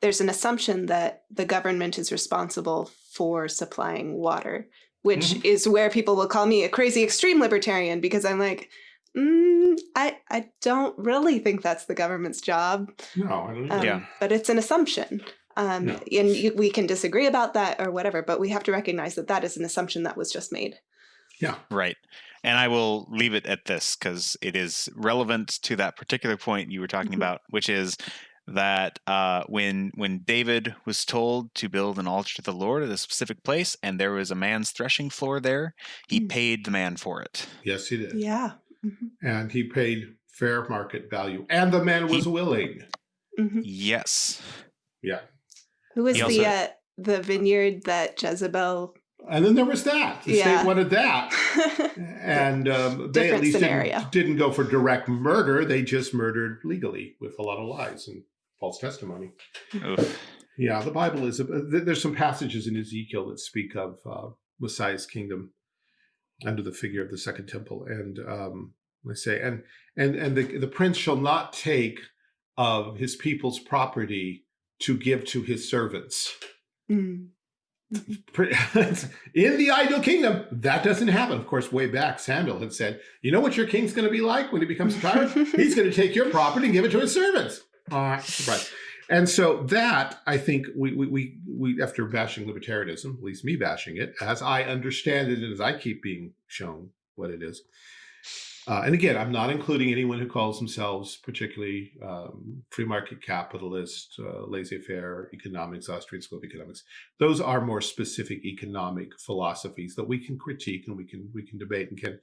there's an assumption that the government is responsible for supplying water, which mm -hmm. is where people will call me a crazy extreme libertarian because I'm like, Mm, I I don't really think that's the government's job. No, Um, yeah, but it's an assumption. Um, no. and you, we can disagree about that or whatever, but we have to recognize that that is an assumption that was just made. Yeah. Right. And I will leave it at this because it is relevant to that particular point you were talking mm -hmm. about, which is that uh, when when David was told to build an altar to the Lord at a specific place, and there was a man's threshing floor there, he mm. paid the man for it. Yes, he did. Yeah. Mm -hmm. And he paid fair market value. And the man was he, willing. Mm -hmm. Yes. Yeah. Who was also, the uh, the vineyard that Jezebel and then there was that. The yeah. state wanted that. and um, they at least didn't, didn't, go for direct murder. They just murdered legally with a lot of lies and false testimony. Oof. Yeah, the Bible is, a, there's some passages in Ezekiel that speak of uh, Messiah's kingdom under the figure of the second temple. And um, I say, and and and the the prince shall not take of his people's property to give to his servants. Mm. in the ideal kingdom, that doesn't happen. Of course, way back, Samuel had said, you know what your king's going to be like when he becomes a tyrant? He's going to take your property and give it to his servants. Uh, right. And so that, I think, we, we, we, we, after bashing libertarianism, at least me bashing it, as I understand it and as I keep being shown what it is. Uh, and again, I'm not including anyone who calls themselves particularly um, free market capitalist, uh, laissez-faire economics, Austrian school of economics. Those are more specific economic philosophies that we can critique and we can we can debate and can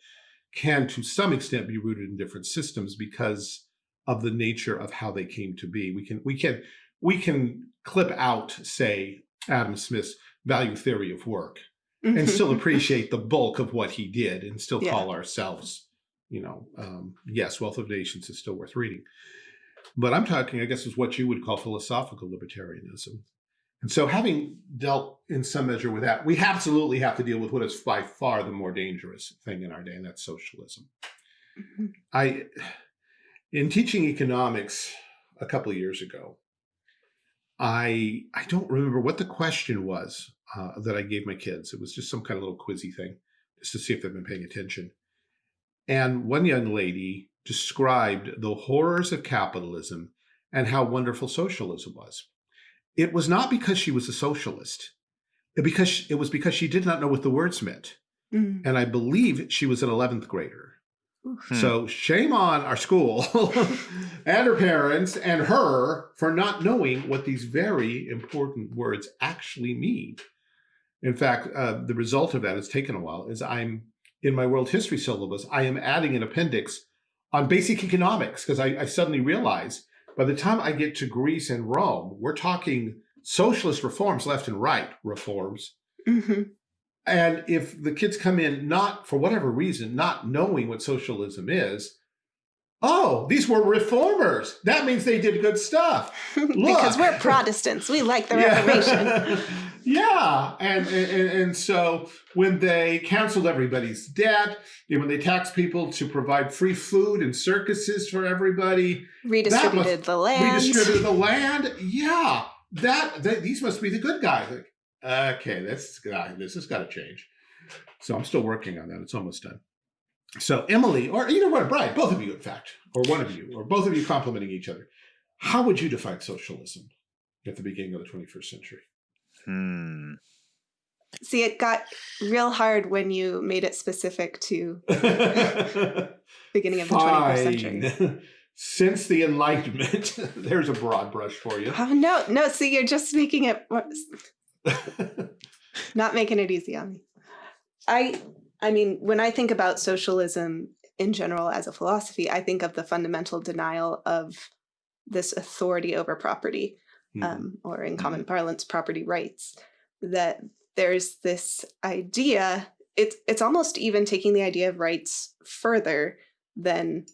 can to some extent be rooted in different systems because of the nature of how they came to be. We can we can we can clip out, say, Adam Smith's value theory of work and mm-hmm. still appreciate the bulk of what he did and still yeah. call ourselves, you know, um, yes, Wealth of Nations is still worth reading. But I'm talking, I guess, is what you would call philosophical libertarianism. And so having dealt in some measure with that, we absolutely have to deal with what is by far the more dangerous thing in our day, and that's socialism. Mm -hmm. I in teaching economics a couple of years ago, I I don't remember what the question was uh, that I gave my kids. It was just some kind of little quizzy thing, just to see if they've been paying attention. And one young lady described the horrors of capitalism and how wonderful socialism was. It was not because she was a socialist, because it was because she did not know what the words meant. Mm. And I believe she was an 11th grader. Hmm. So shame on our school and her parents and her for not knowing what these very important words actually mean. In fact, uh, the result of that has taken a while is I'm in my world history syllabus, I am adding an appendix on basic economics because I, I suddenly realize by the time I get to Greece and Rome, we're talking socialist reforms left and right reforms. Mm -hmm. And if the kids come in not for whatever reason, not knowing what socialism is, oh, these were reformers. That means they did good stuff. because we're Protestants. We like the Reformation. yeah. And, and, and so when they canceled everybody's debt, when they taxed people to provide free food and circuses for everybody, redistributed must, the land. Redistributed the land. Yeah. That, that these must be the good guys. Like, okay, this this has got to change. So I'm still working on that. It's almost done. So Emily, or either one, Brian, both of you, in fact, or one of you, or both of you complimenting each other, how would you define socialism at the beginning of the 21st century? Hmm. See, it got real hard when you made it specific to beginning of the 21st century. Since the Enlightenment, there's a broad brush for you. Oh no, no. See, you're just making it not making it easy on me. I I mean, when I think about socialism in general as a philosophy, I think of the fundamental denial of this authority over property, mm-hmm. um, or in common mm-hmm. parlance, property rights. That there's this idea. It's it's almost even taking the idea of rights further than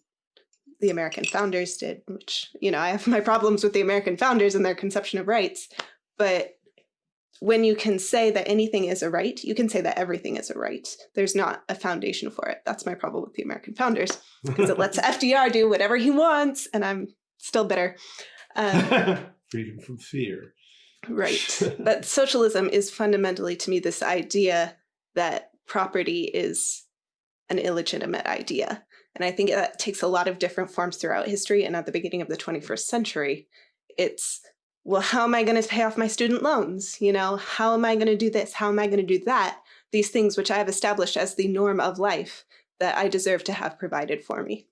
the American founders did. Which you know, I have my problems with the American founders and their conception of rights, but when you can say that anything is a right, you can say that everything is a right. There's not a foundation for it. That's my problem with the American founders because it lets FDR do whatever he wants, and I'm still bitter. Um, Freedom from fear. Right. but socialism is fundamentally, to me, this idea that property is an illegitimate idea. And I think that takes a lot of different forms throughout history. And at the beginning of the 21st century, it's well, how am I going to pay off my student loans? You know, how am I going to do this? How am I going to do that? These things which I have established as the norm of life that I deserve to have provided for me.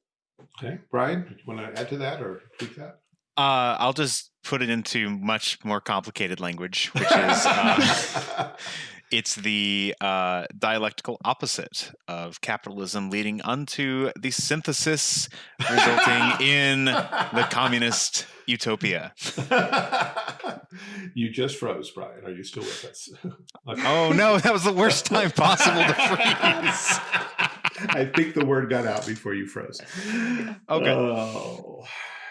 Okay, Brian, do you want to add to that or tweak that? Uh, I'll just put it into much more complicated language, which is uh, it's the uh, dialectical opposite of capitalism, leading unto the synthesis resulting in the communist utopia. you just froze, Brian. Are you still with us? oh no, that was the worst time possible to freeze. I think the word got out before you froze. Okay. Oh,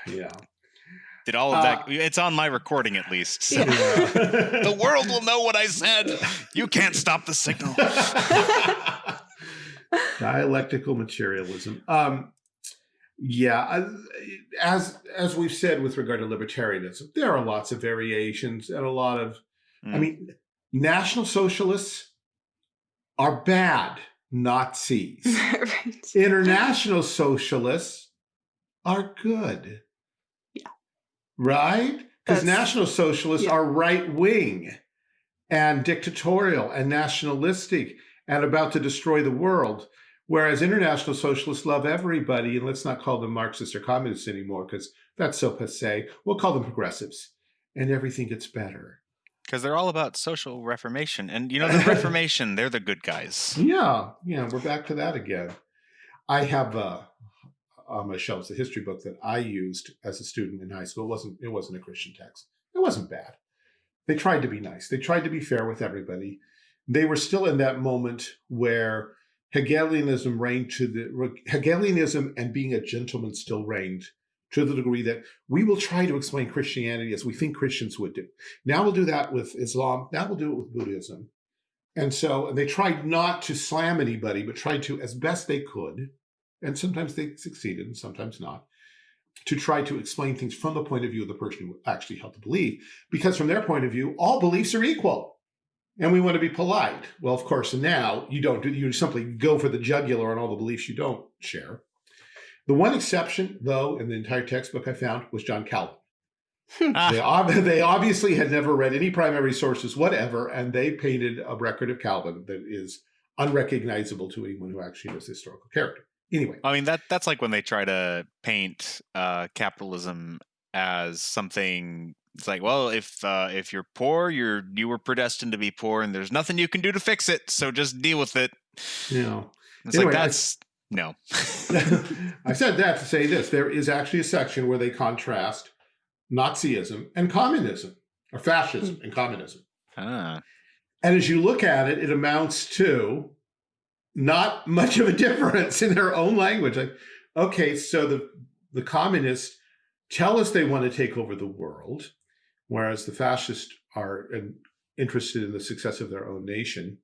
yeah did all of that. Uh, it's on my recording at least. So. Yeah. the world will know what I said. You can't stop the signal. Dialectical materialism. Um, yeah, as as we've said with regard to libertarianism, there are lots of variations and a lot of. Mm. I mean, National Socialists are bad Nazis. right. International Socialists are good right? Because National Socialists yeah. are right wing and dictatorial and nationalistic and about to destroy the world. Whereas international socialists love everybody, and let's not call them Marxists or communists anymore because that's so passe. We'll call them progressives, and everything gets better. Because they're all about social reformation, and you know the Reformation, they're the good guys. Yeah, yeah, we're back to that again. I have uh, on my shelves, the history book that I used as a student in high school. It wasn't, it wasn't a Christian text. It wasn't bad. They tried to be nice. They tried to be fair with everybody. They were still in that moment where Hegelianism reigned to the Hegelianism and being a gentleman still reigned to the degree that we will try to explain Christianity as we think Christians would do. Now we'll do that with Islam. Now we'll do it with Buddhism. And so they tried not to slam anybody, but tried to, as best they could, and sometimes they succeeded and sometimes not, to try to explain things from the point of view of the person who actually held the belief. Because from their point of view, all beliefs are equal. And we want to be polite. Well, of course, now you don't do, you simply go for the jugular on all the beliefs you don't share. The one exception, though, in the entire textbook I found was John Calvin. they, ob they obviously had never read any primary sources, whatever, and they painted a record of Calvin that is unrecognizable to anyone who actually knows the historical character anyway. I mean that that's like when they try to paint uh, capitalism as something it's like well if uh, if you're poor you're you were predestined to be poor and there's nothing you can do to fix it so just deal with it. Yeah. It's anyway, like that's I, no. I said that to say this there is actually a section where they contrast nazism and communism or fascism and communism. Ah. And as you look at it, it amounts to not much of a difference in their own language. Like, okay, so the, the communists tell us they want to take over the world, whereas the fascists are interested in the success of their own nation.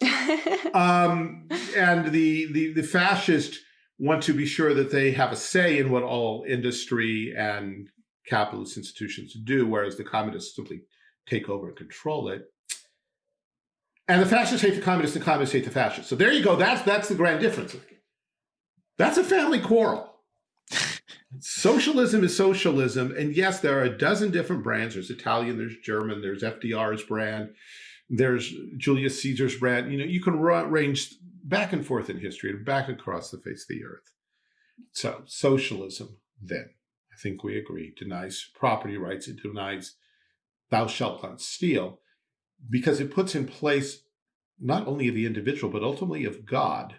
um, and the, the, the fascists want to be sure that they have a say in what all industry and capitalist institutions do, whereas the communists simply take over and control it. And the fascists hate the communists, and the communists hate the fascists. So there you go. That's that's the grand difference. That's a family quarrel. Socialism is socialism. And yes, there are a dozen different brands. There's Italian, there's German, there's FDR's brand, there's Julius Caesar's brand. You know, you can range back and forth in history and back across the face of the earth. So socialism, then, I think we agree, denies property rights. It denies thou shalt not steal because it puts in place not only of the individual, but ultimately of God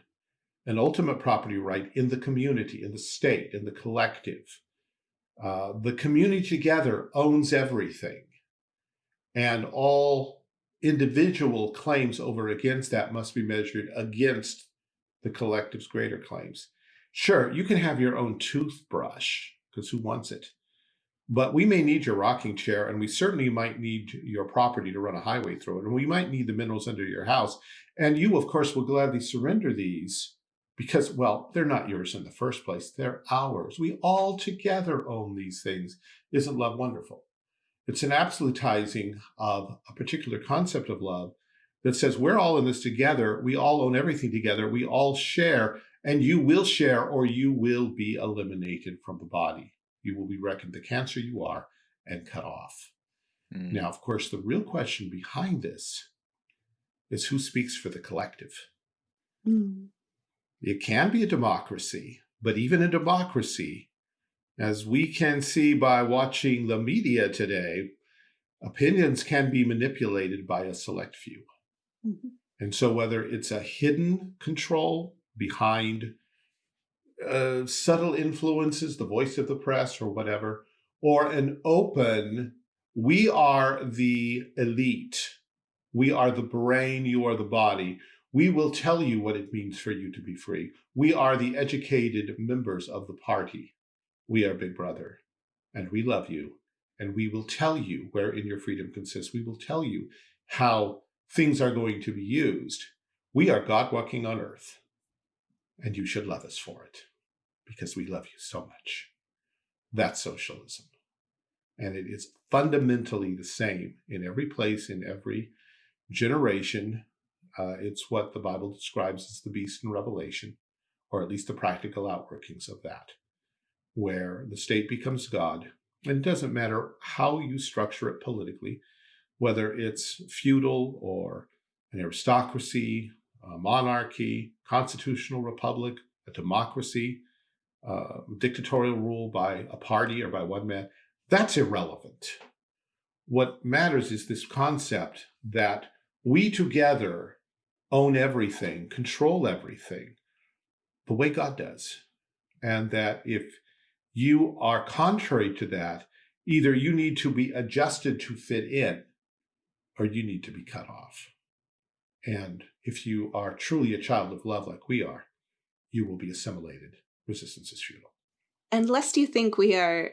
an ultimate property right in the community, in the state, in the collective. Uh, the community together owns everything. And all individual claims over against that must be measured against the collective's greater claims. Sure, you can have your own toothbrush, because who wants it? But we may need your rocking chair, and we certainly might need your property to run a highway through it, and we might need the minerals under your house. And you, of course, will gladly surrender these because, well, they're not yours in the first place. They're ours. We all together own these things. Isn't love wonderful? It's an absolutizing of a particular concept of love that says we're all in this together. We all own everything together. We all share, and you will share or you will be eliminated from the body. You will be reckoned the cancer you are and cut off. Mm. Now, of course, the real question behind this is who speaks for the collective? Mm. It can be a democracy, but even a democracy, as we can see by watching the media today, opinions can be manipulated by a select few. Mm -hmm. And so whether it's a hidden control behind uh, subtle influences, the voice of the press or whatever, or an open, we are the elite, we are the brain, you are the body, we will tell you what it means for you to be free. We are the educated members of the party. We are Big Brother, and we love you, and we will tell you wherein your freedom consists. We will tell you how things are going to be used. We are God walking on earth, and you should love us for it, because we love you so much. That's socialism. And it is fundamentally the same in every place, in every generation, uh, it's what the Bible describes as the beast in Revelation, or at least the practical outworkings of that, where the state becomes God. And it doesn't matter how you structure it politically, whether it's feudal or an aristocracy, a monarchy, constitutional republic, a democracy, uh, dictatorial rule by a party or by one man, that's irrelevant. What matters is this concept that we together own everything, control everything, the way God does. And that if you are contrary to that, either you need to be adjusted to fit in or you need to be cut off. And if you are truly a child of love like we are, you will be assimilated. Resistance is futile. And lest you think we are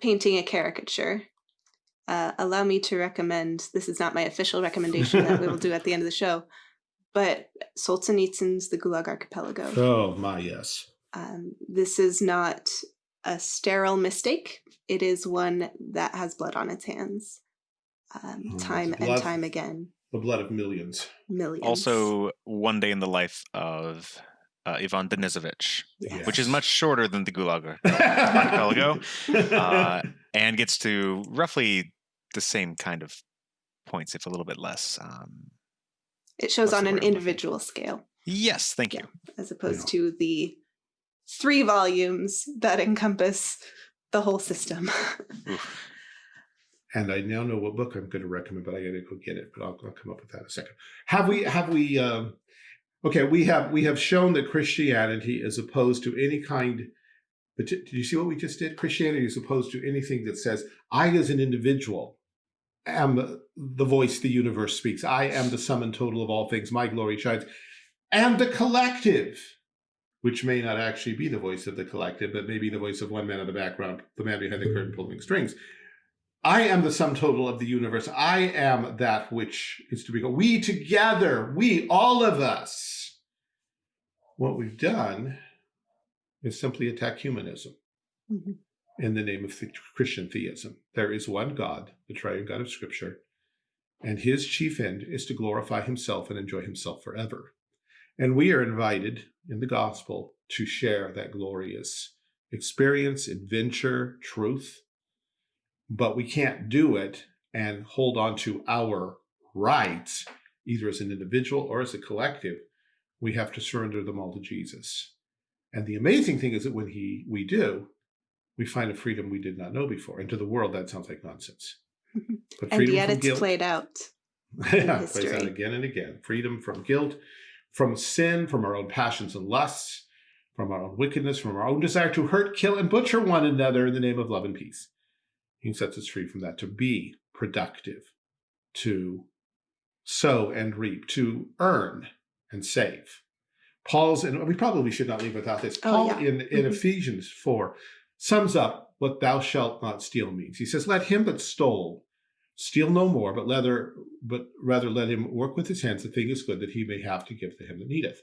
painting a caricature, uh, allow me to recommend, this is not my official recommendation that we will do at the end of the show, but Solzhenitsyn's The Gulag Archipelago. Oh, my, yes. Um, this is not a sterile mistake. It is one that has blood on its hands, um, oh, time blood, and time again. The blood of millions. Millions. Also, One Day in the Life of uh, Ivan Denisovich, yes. which is much shorter than the Gulag Archipelago, uh, and gets to roughly the same kind of points, if a little bit less. Um, it shows on an individual scale. Yes, thank you. Yeah, as opposed yeah. to the three volumes that encompass the whole system. and I now know what book I'm going to recommend, but I got to go get it. But I'll, I'll, come up with that in a second. Have we? Have we? Um, okay, we have we have shown that Christianity is opposed to any kind. But did you see what we just did? Christianity is opposed to anything that says I, as an individual, am the voice the universe speaks. I am the sum and total of all things. My glory shines. And the collective, which may not actually be the voice of the collective, but maybe the voice of one man in the background, the man behind the curtain pulling strings. I am the sum total of the universe. I am that which is to be. We together, we, all of us. What we've done is simply attack humanism. Mm -hmm in the name of Christian theism. There is one God, the triune God of Scripture, and his chief end is to glorify himself and enjoy himself forever. And we are invited in the gospel to share that glorious experience, adventure, truth, but we can't do it and hold on to our rights, either as an individual or as a collective. We have to surrender them all to Jesus. And the amazing thing is that when he we do, we find a freedom we did not know before. And to the world, that sounds like nonsense. But and yet it's guilt, played out. yeah, plays out again and again. Freedom from guilt, from sin, from our own passions and lusts, from our own wickedness, from our own desire to hurt, kill, and butcher one another in the name of love and peace. He sets us free from that to be productive, to sow and reap, to earn and save. Paul's, and we probably should not leave without this. Oh, Paul yeah. in, in mm -hmm. Ephesians 4 sums up what thou shalt not steal means. He says, let him that stole steal no more, but rather, but rather let him work with his hands the thing is good that he may have to give to him that needeth.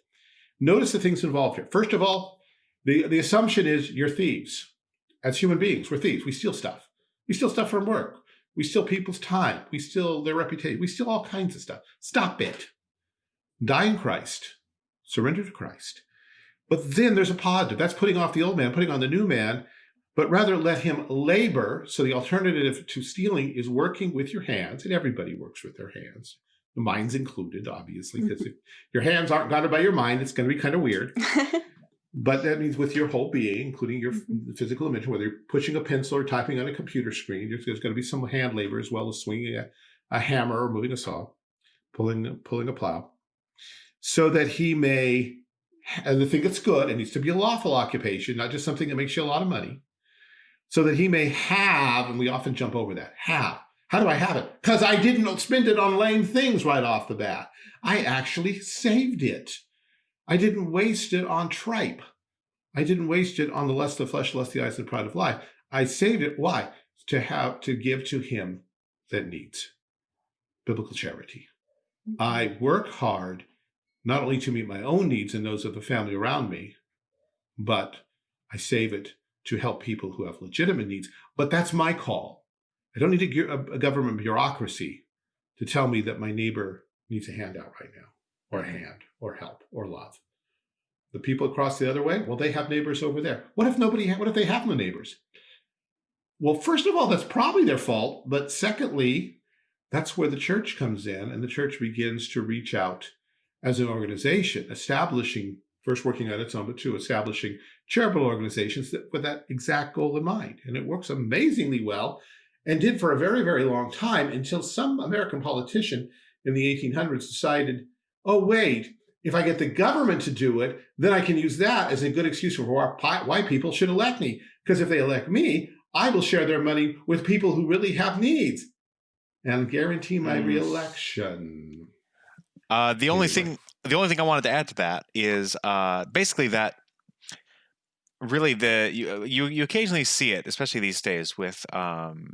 Notice the things involved here. First of all, the, the assumption is you're thieves. As human beings, we're thieves. We steal stuff. We steal stuff from work. We steal people's time. We steal their reputation. We steal all kinds of stuff. Stop it. Die in Christ. Surrender to Christ. But then there's a positive. That's putting off the old man, putting on the new man, but rather let him labor. So the alternative to stealing is working with your hands, and everybody works with their hands. The mind's included, obviously, because mm-hmm. if your hands aren't guided by your mind, it's going to be kind of weird. but that means with your whole being, including your mm-hmm. physical dimension, whether you're pushing a pencil or typing on a computer screen, there's, there's going to be some hand labor as well as swinging a, a hammer or moving a saw, pulling, pulling a plow, so that he may, and the thing that's good, it needs to be a lawful occupation, not just something that makes you a lot of money, so that he may have, and we often jump over that, have. How do I have it? Because I didn't spend it on lame things right off the bat. I actually saved it. I didn't waste it on tripe. I didn't waste it on the lust of the flesh, lust of the eyes, and pride of life. I saved it. Why? To have to give to him that needs biblical charity. Mm-hmm. I work hard not only to meet my own needs and those of the family around me, but I save it to help people who have legitimate needs. But that's my call. I don't need a, a government bureaucracy to tell me that my neighbor needs a handout right now, or a hand, or help, or love. The people across the other way, well, they have neighbors over there. What if nobody, what if they have no neighbors? Well, first of all, that's probably their fault. But secondly, that's where the church comes in and the church begins to reach out as an organization, establishing first working on its own, but two, establishing charitable organizations that, with that exact goal in mind. And it works amazingly well and did for a very, very long time until some American politician in the 1800s decided, oh, wait, if I get the government to do it, then I can use that as a good excuse for why people should elect me. Because if they elect me, I will share their money with people who really have needs and guarantee my reelection. Uh, the only thing the only thing I wanted to add to that is uh, basically that really the you, you you occasionally see it, especially these days, with um,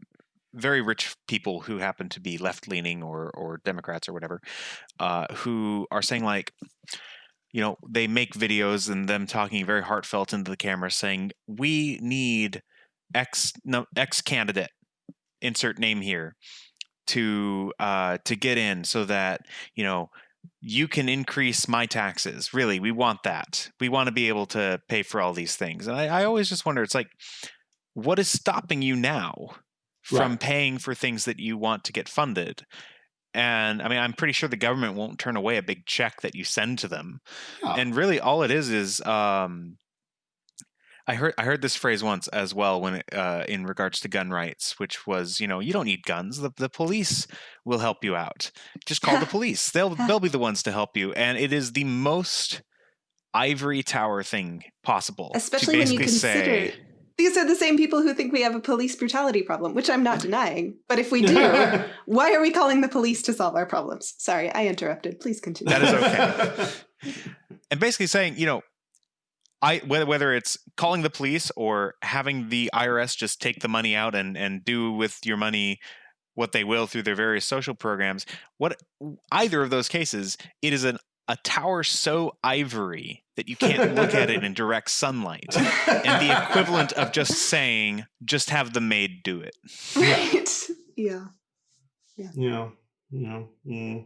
very rich people who happen to be left leaning or or Democrats or whatever, uh, who are saying like, you know, they make videos and them talking very heartfelt into the camera, saying we need X no, X candidate, insert name here, to uh, to get in so that you know you can increase my taxes. Really, we want that. We want to be able to pay for all these things. And I, I always just wonder, it's like, what is stopping you now from right. paying for things that you want to get funded? And I mean, I'm pretty sure the government won't turn away a big check that you send to them. Yeah. And really, all it is is um, I heard I heard this phrase once as well when it, uh, in regards to gun rights, which was you know you don't need guns. The the police will help you out. Just call the police. They'll they'll be the ones to help you. And it is the most ivory tower thing possible. Especially when you consider. Say, these are the same people who think we have a police brutality problem, which I'm not denying. But if we do, why are we calling the police to solve our problems? Sorry, I interrupted. Please continue. That is okay. and basically saying, you know, I whether whether it's calling the police or having the IRS just take the money out and and do with your money what they will through their various social programs, what either of those cases, it is an a tower so ivory that you can't look at it in direct sunlight and the equivalent of just saying just have the maid do it right yeah yeah yeah yeah mm.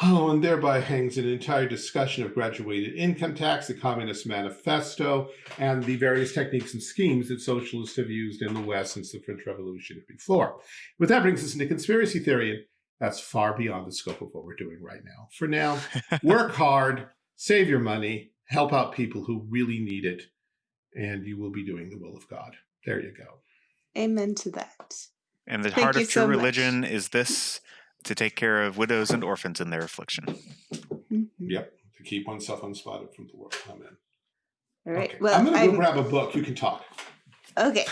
Oh, and thereby hangs an entire discussion of graduated income tax, the Communist Manifesto, and the various techniques and schemes that socialists have used in the West since the French Revolution before. But that brings us into conspiracy theory, and that's far beyond the scope of what we're doing right now. For now, work hard, save your money, help out people who really need it, and you will be doing the will of God. There you go. Amen to that. And the Thank heart of true so religion is this to take care of widows and orphans in their affliction. Mm -hmm. Yep, to keep oneself unspotted from the world. Amen. All right. Okay. Well, I'm going to go grab a book. You can talk. Okay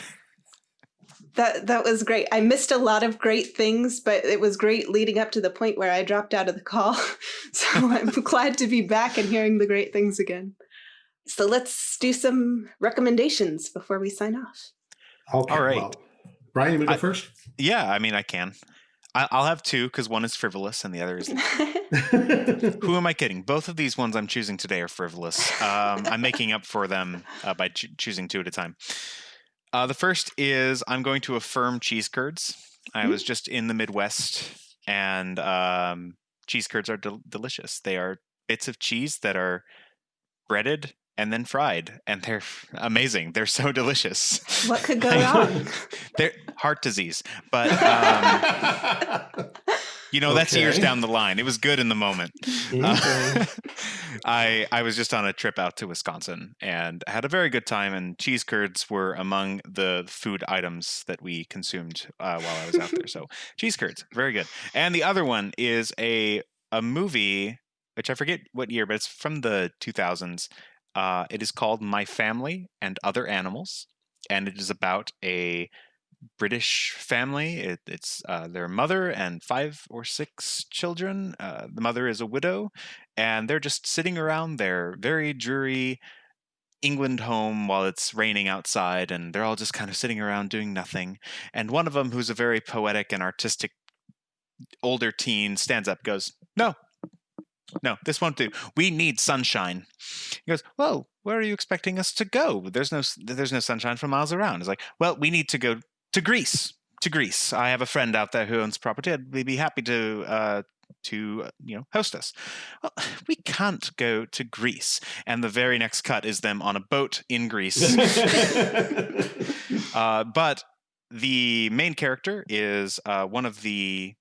that that was great. I missed a lot of great things, but it was great leading up to the point where I dropped out of the call. so I'm glad to be back and hearing the great things again. So let's do some recommendations before we sign off. Okay, All right. Well, Brian, you want to go first? Yeah, I mean, I can. I, will have two because one is frivolous and the other is. Who am I kidding? Both of these ones I'm choosing today are frivolous. Um, I'm making up for them uh, by ch choosing two at a time. Uh, the first is I'm going to affirm cheese curds. I was mm. just in the Midwest, and um, cheese curds are del delicious. They are bits of cheese that are breaded and then fried, and they're amazing. They're so delicious. What could go wrong? they're heart disease, but um, You know, okay. that's years down the line. It was good in the moment. Okay. Uh, I I was just on a trip out to Wisconsin and had a very good time. And cheese curds were among the food items that we consumed uh, while I was out there. So cheese curds, very good. And the other one is a a movie which I forget what year, but it's from the 2000s. Uh, it is called My Family and Other Animals, and it is about a British family. It, it's uh, their mother and five or six children. Uh, the mother is a widow, and they're just sitting around their very dreary England home while it's raining outside, and they're all just kind of sitting around doing nothing. And one of them, who's a very poetic and artistic older teen, stands up, goes, "No, no, this won't do. We need sunshine." He goes, "Well, where are you expecting us to go? There's no there's no sunshine for miles around." It's like, "Well, we need to go to Greece. To Greece. I have a friend out there who owns property. I'd be happy to uh, to uh, you know host us. Well, we can't go to Greece. And the very next cut is them on a boat in Greece. uh, but the main character is uh, one of the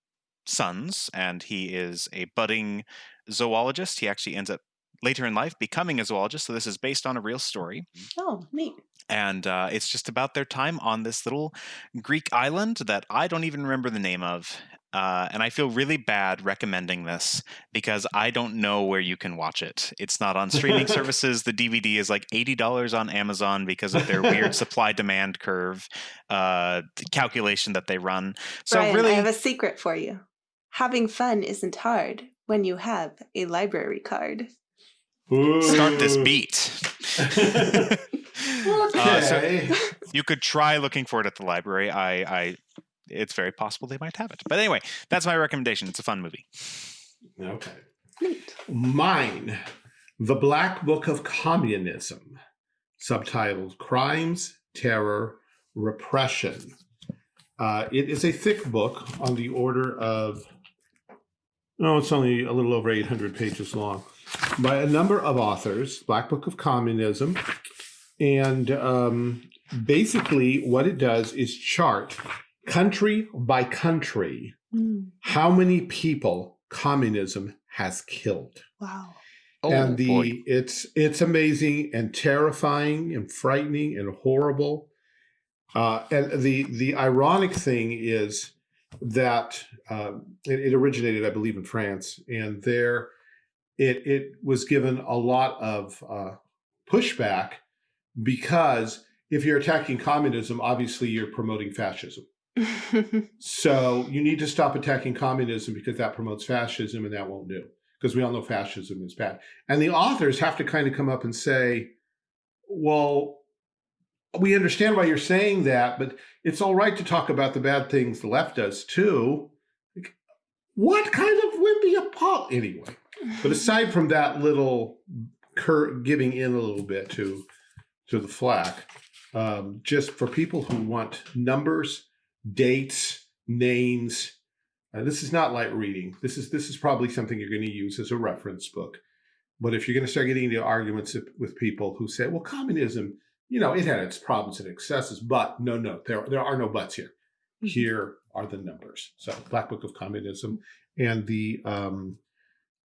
sons, and he is a budding zoologist. He actually ends up later in life becoming a zoologist. So this is based on a real story. Oh, neat and uh, it's just about their time on this little Greek island that I don't even remember the name of. Uh, and I feel really bad recommending this because I don't know where you can watch it. It's not on streaming services. The DVD is like eighty dollars on Amazon because of their weird supply demand curve uh, calculation that they run. So Brian, really, I have a secret for you. Having fun isn't hard when you have a library card. Ooh. Start this beat. Okay. Uh, so you could try looking for it at the library. I, I, it's very possible they might have it. But anyway, that's my recommendation. It's a fun movie. Okay. Mine, The Black Book of Communism, subtitled Crimes, Terror, Repression. Uh, it is a thick book on the order of, no, it's only a little over 800 pages long, by a number of authors, Black Book of Communism, and um, basically, what it does is chart country by country mm. how many people communism has killed. Wow. Oh, and the boy. it's it's amazing and terrifying and frightening and horrible. Uh, and the the ironic thing is that uh, it, it, originated, I believe, in France, and there it it was given a lot of uh, pushback because if you're attacking communism, obviously you're promoting fascism. so you need to stop attacking communism because that promotes fascism and that won't do because we all know fascism is bad. And the authors have to kind of come up and say, well, we understand why you're saying that, but it's all right to talk about the bad things the left does too. What kind of wimpy apol anyway? But aside from that little giving in a little bit to to the flack, um, just for people who want numbers, dates, names. Uh, this is not light reading. This is this is probably something you're going to use as a reference book. But if you're going to start getting into arguments with people who say, "Well, communism." you know, it had its problems and excesses, but no, no, there, there are no buts here. Mm -hmm. Here are the numbers. So Black Book of Communism and the, um,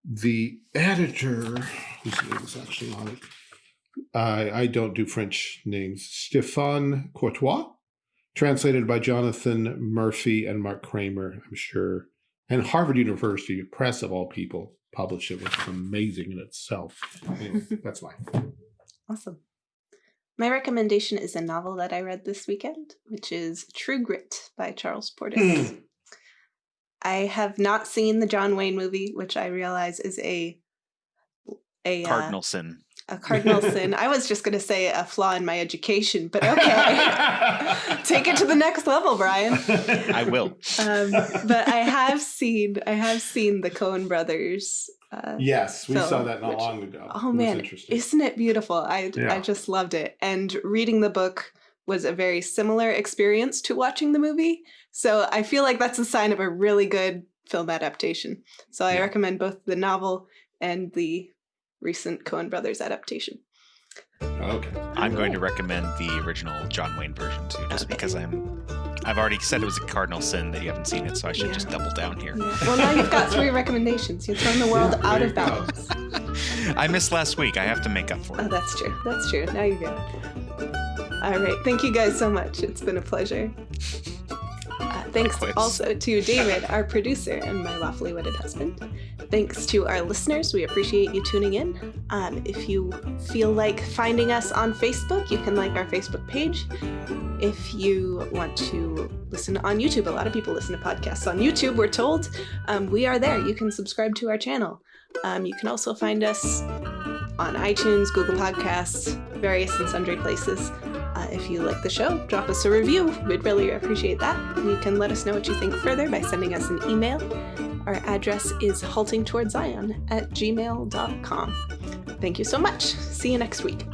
the editor, whose name is actually on it, I, I don't do French names, Stéphane Courtois, translated by Jonathan Murphy and Mark Kramer, I'm sure. And Harvard University Press, of all people, published it, which is amazing in itself. Anyway, that's mine. Awesome. My recommendation is a novel that I read this weekend, which is True Grit by Charles Portis. I have not seen the John Wayne movie, which I realize is a a uh, cardinal uh, sin. A cardinal sin. I was just going to say a flaw in my education, but okay. Take it to the next level, Brian. I will. Um, but I have seen I have seen the Coen brothers uh, yes, we film, saw that not which, long ago. Oh it man, isn't it beautiful? I yeah. I just loved it. And reading the book was a very similar experience to watching the movie. So I feel like that's a sign of a really good film adaptation. So I yeah. recommend both the novel and the recent Coen Brothers adaptation. Okay. I'm going to recommend the original John Wayne version too, just okay. because I'm I've already said it was a cardinal sin that you haven't seen it, so I should yeah. just double down here. Yeah. Well, now you've got three recommendations. You've thrown the world yeah, out of balance. I missed last week. I have to make up for oh, it. Oh, that's true. That's true. Now you're good. All right. Thank you guys so much. It's been a pleasure. Uh, thanks also to David, our producer, and my lawfully wedded husband. Thanks to our listeners. We appreciate you tuning in. Um, if you feel like finding us on Facebook, you can like our Facebook page. If you want to listen on YouTube, a lot of people listen to podcasts on YouTube, we're told. Um, we are there. You can subscribe to our channel. Um, you can also find us on iTunes, Google Podcasts, various and sundry places. Uh, if you like the show, drop us a review. We'd really appreciate that. You can let us know what you think further by sending us an email. Our address is haltingtowardszion at gmail.com. Thank you so much. See you next week.